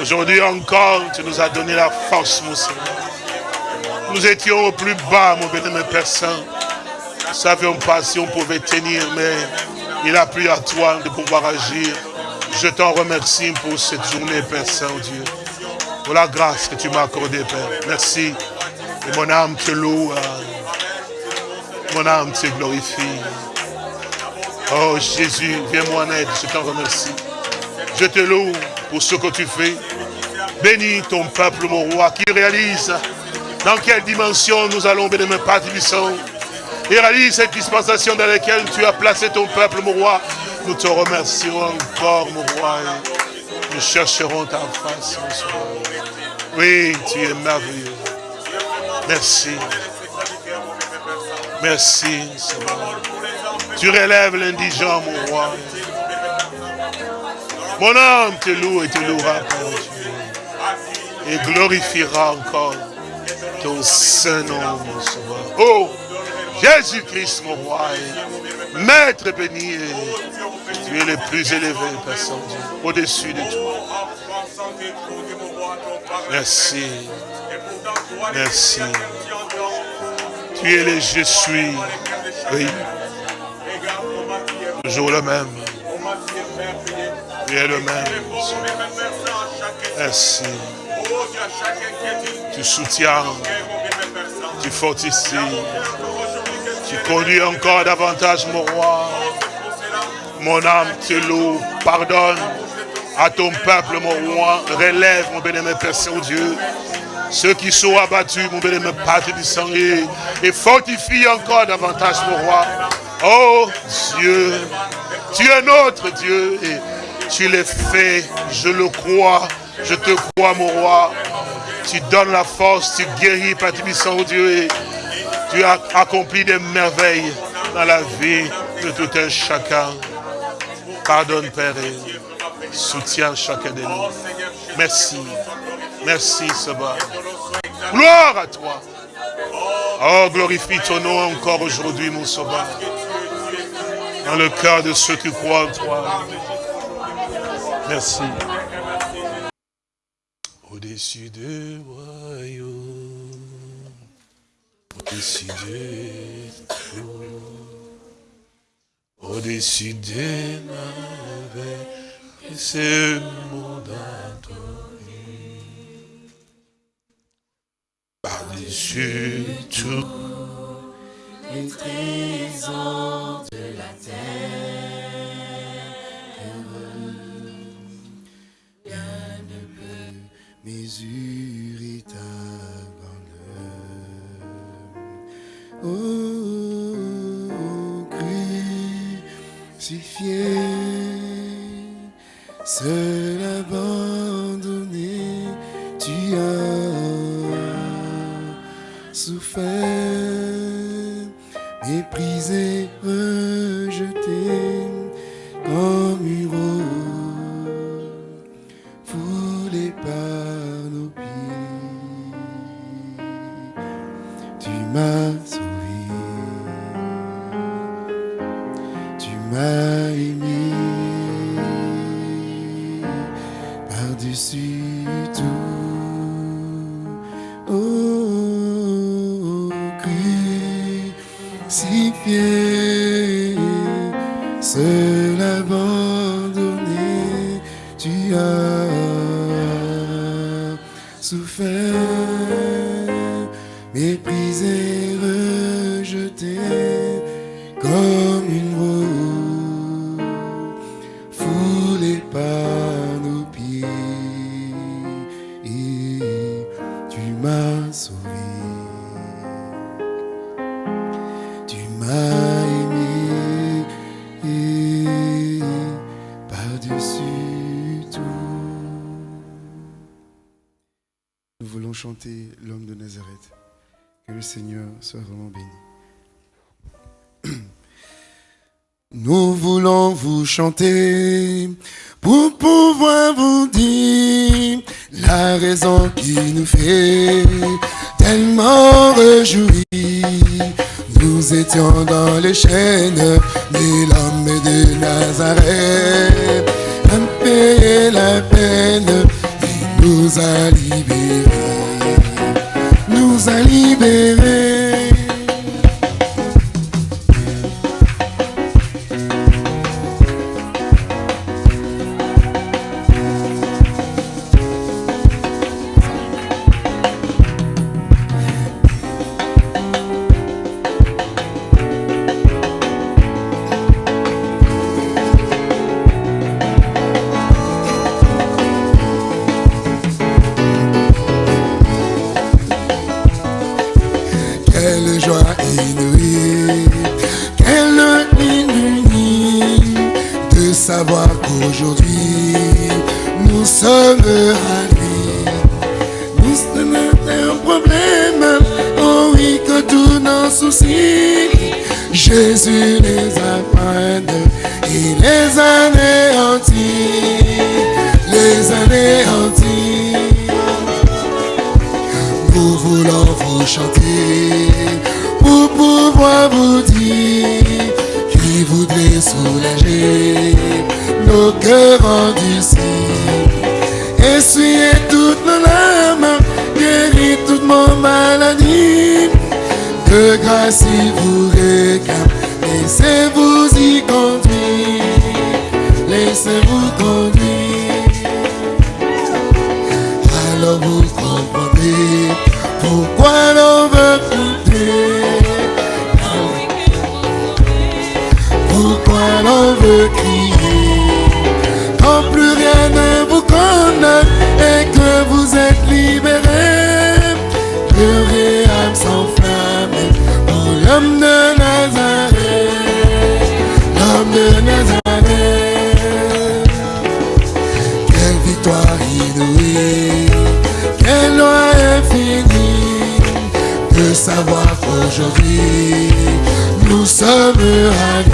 Aujourd'hui encore, tu nous as donné la force, mon Seigneur. Nous étions au plus bas, mon bénémoine Père Saint. Nous ne savions pas si on pouvait tenir, mais il a plu à toi de pouvoir agir. Je t'en remercie pour cette journée, Père Saint-Dieu. Pour la grâce que tu m'as accordée, Père. Merci. Et mon âme te loue. Hein. Mon âme te glorifie. Oh Jésus, viens-moi en aide, je t'en remercie. Je te loue pour ce que tu fais. Bénis ton peuple, mon roi, qui réalise dans quelle dimension nous allons, bénémoine Père Tibissant. Et réalise cette dispensation dans laquelle tu as placé ton peuple, mon roi. Nous te remercions encore, mon roi. nous chercherons ta face, mon Oui, tu es merveilleux. Merci. Merci, Seigneur. Tu relèves l'indigent, mon roi. Mon âme te loue et te louera, Et glorifiera encore ton Saint-Nom, mon sauveur. Oh, Jésus-Christ, mon roi, Maître béni, tu es le plus élevé, Père Saint-Dieu, au-dessus de tout. Merci. Merci. Tu es le je suis. Oui. Toujours le même. Tu es le même. Merci. Tu soutiens. Tu fortifies. Tu conduis encore davantage mon roi. Mon âme te loue. Pardonne à ton peuple, mon roi. Relève, mon bénémoine Père Saint-Dieu. Ceux qui sont abattus, mon bénémoine Père du sang, et fortifie encore davantage, mon roi. Oh Dieu, tu es notre Dieu et tu l'es fait, je le crois, je te crois mon roi. Tu donnes la force, tu guéris, Père oh Dieu, et tu as accompli des merveilles dans la vie de tout un chacun. Pardonne, Père, et soutiens chacun de nous. Merci, merci, Seigneur. Gloire à toi. Oh, glorifie ton nom encore aujourd'hui, mon sauveur dans le cœur de ceux qui croient en toi. Merci. Au-dessus du royaume, du au-dessus des merveilles, et c'est mon adorer. Par-dessus tout les trésors de la terre, rien ne peut mesurer Oh, crucifié, seul abandonné, tu as souffert méprisé, rejeté comme une rose, l'homme de Nazareth. Que le Seigneur soit vraiment béni. Nous voulons vous chanter pour pouvoir vous dire la raison qui nous fait tellement réjouir. Nous étions dans les chaînes, mais l'homme de Nazareth a payé la peine et nous a libérés. Nous a chanter pour pouvoir vous dire qui voudrait soulager nos cœurs endurcis. Essuyez toutes nos larmes, guéris toute mon maladie. De grâce il vous réclame, laissez-vous y conduire, laissez-vous conduire. L'on veut crier. Quand plus rien ne vous condamne et que vous êtes libérés. Pleurez âme s'enflamme pour l'homme de Nazareth. L'homme de Nazareth. Quelle victoire inouïe, quelle loi infinie, de savoir qu'aujourd'hui nous sommes ravis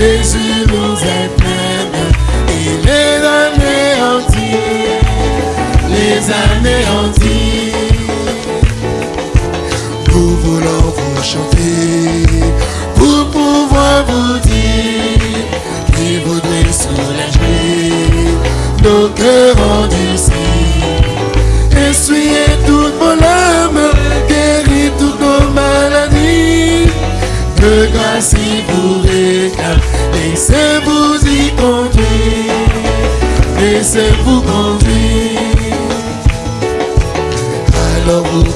Jésus nous éprenne, il est anéanti, les anéantis. Nous voulons vous chanter, pour pouvoir vous dire, qu'il voudrait soulager nos cœurs. Essuyez toute mon âme, guérir toutes nos maladies, de grâce Laissez-vous y conduire. Laissez-vous conduire. Alors vous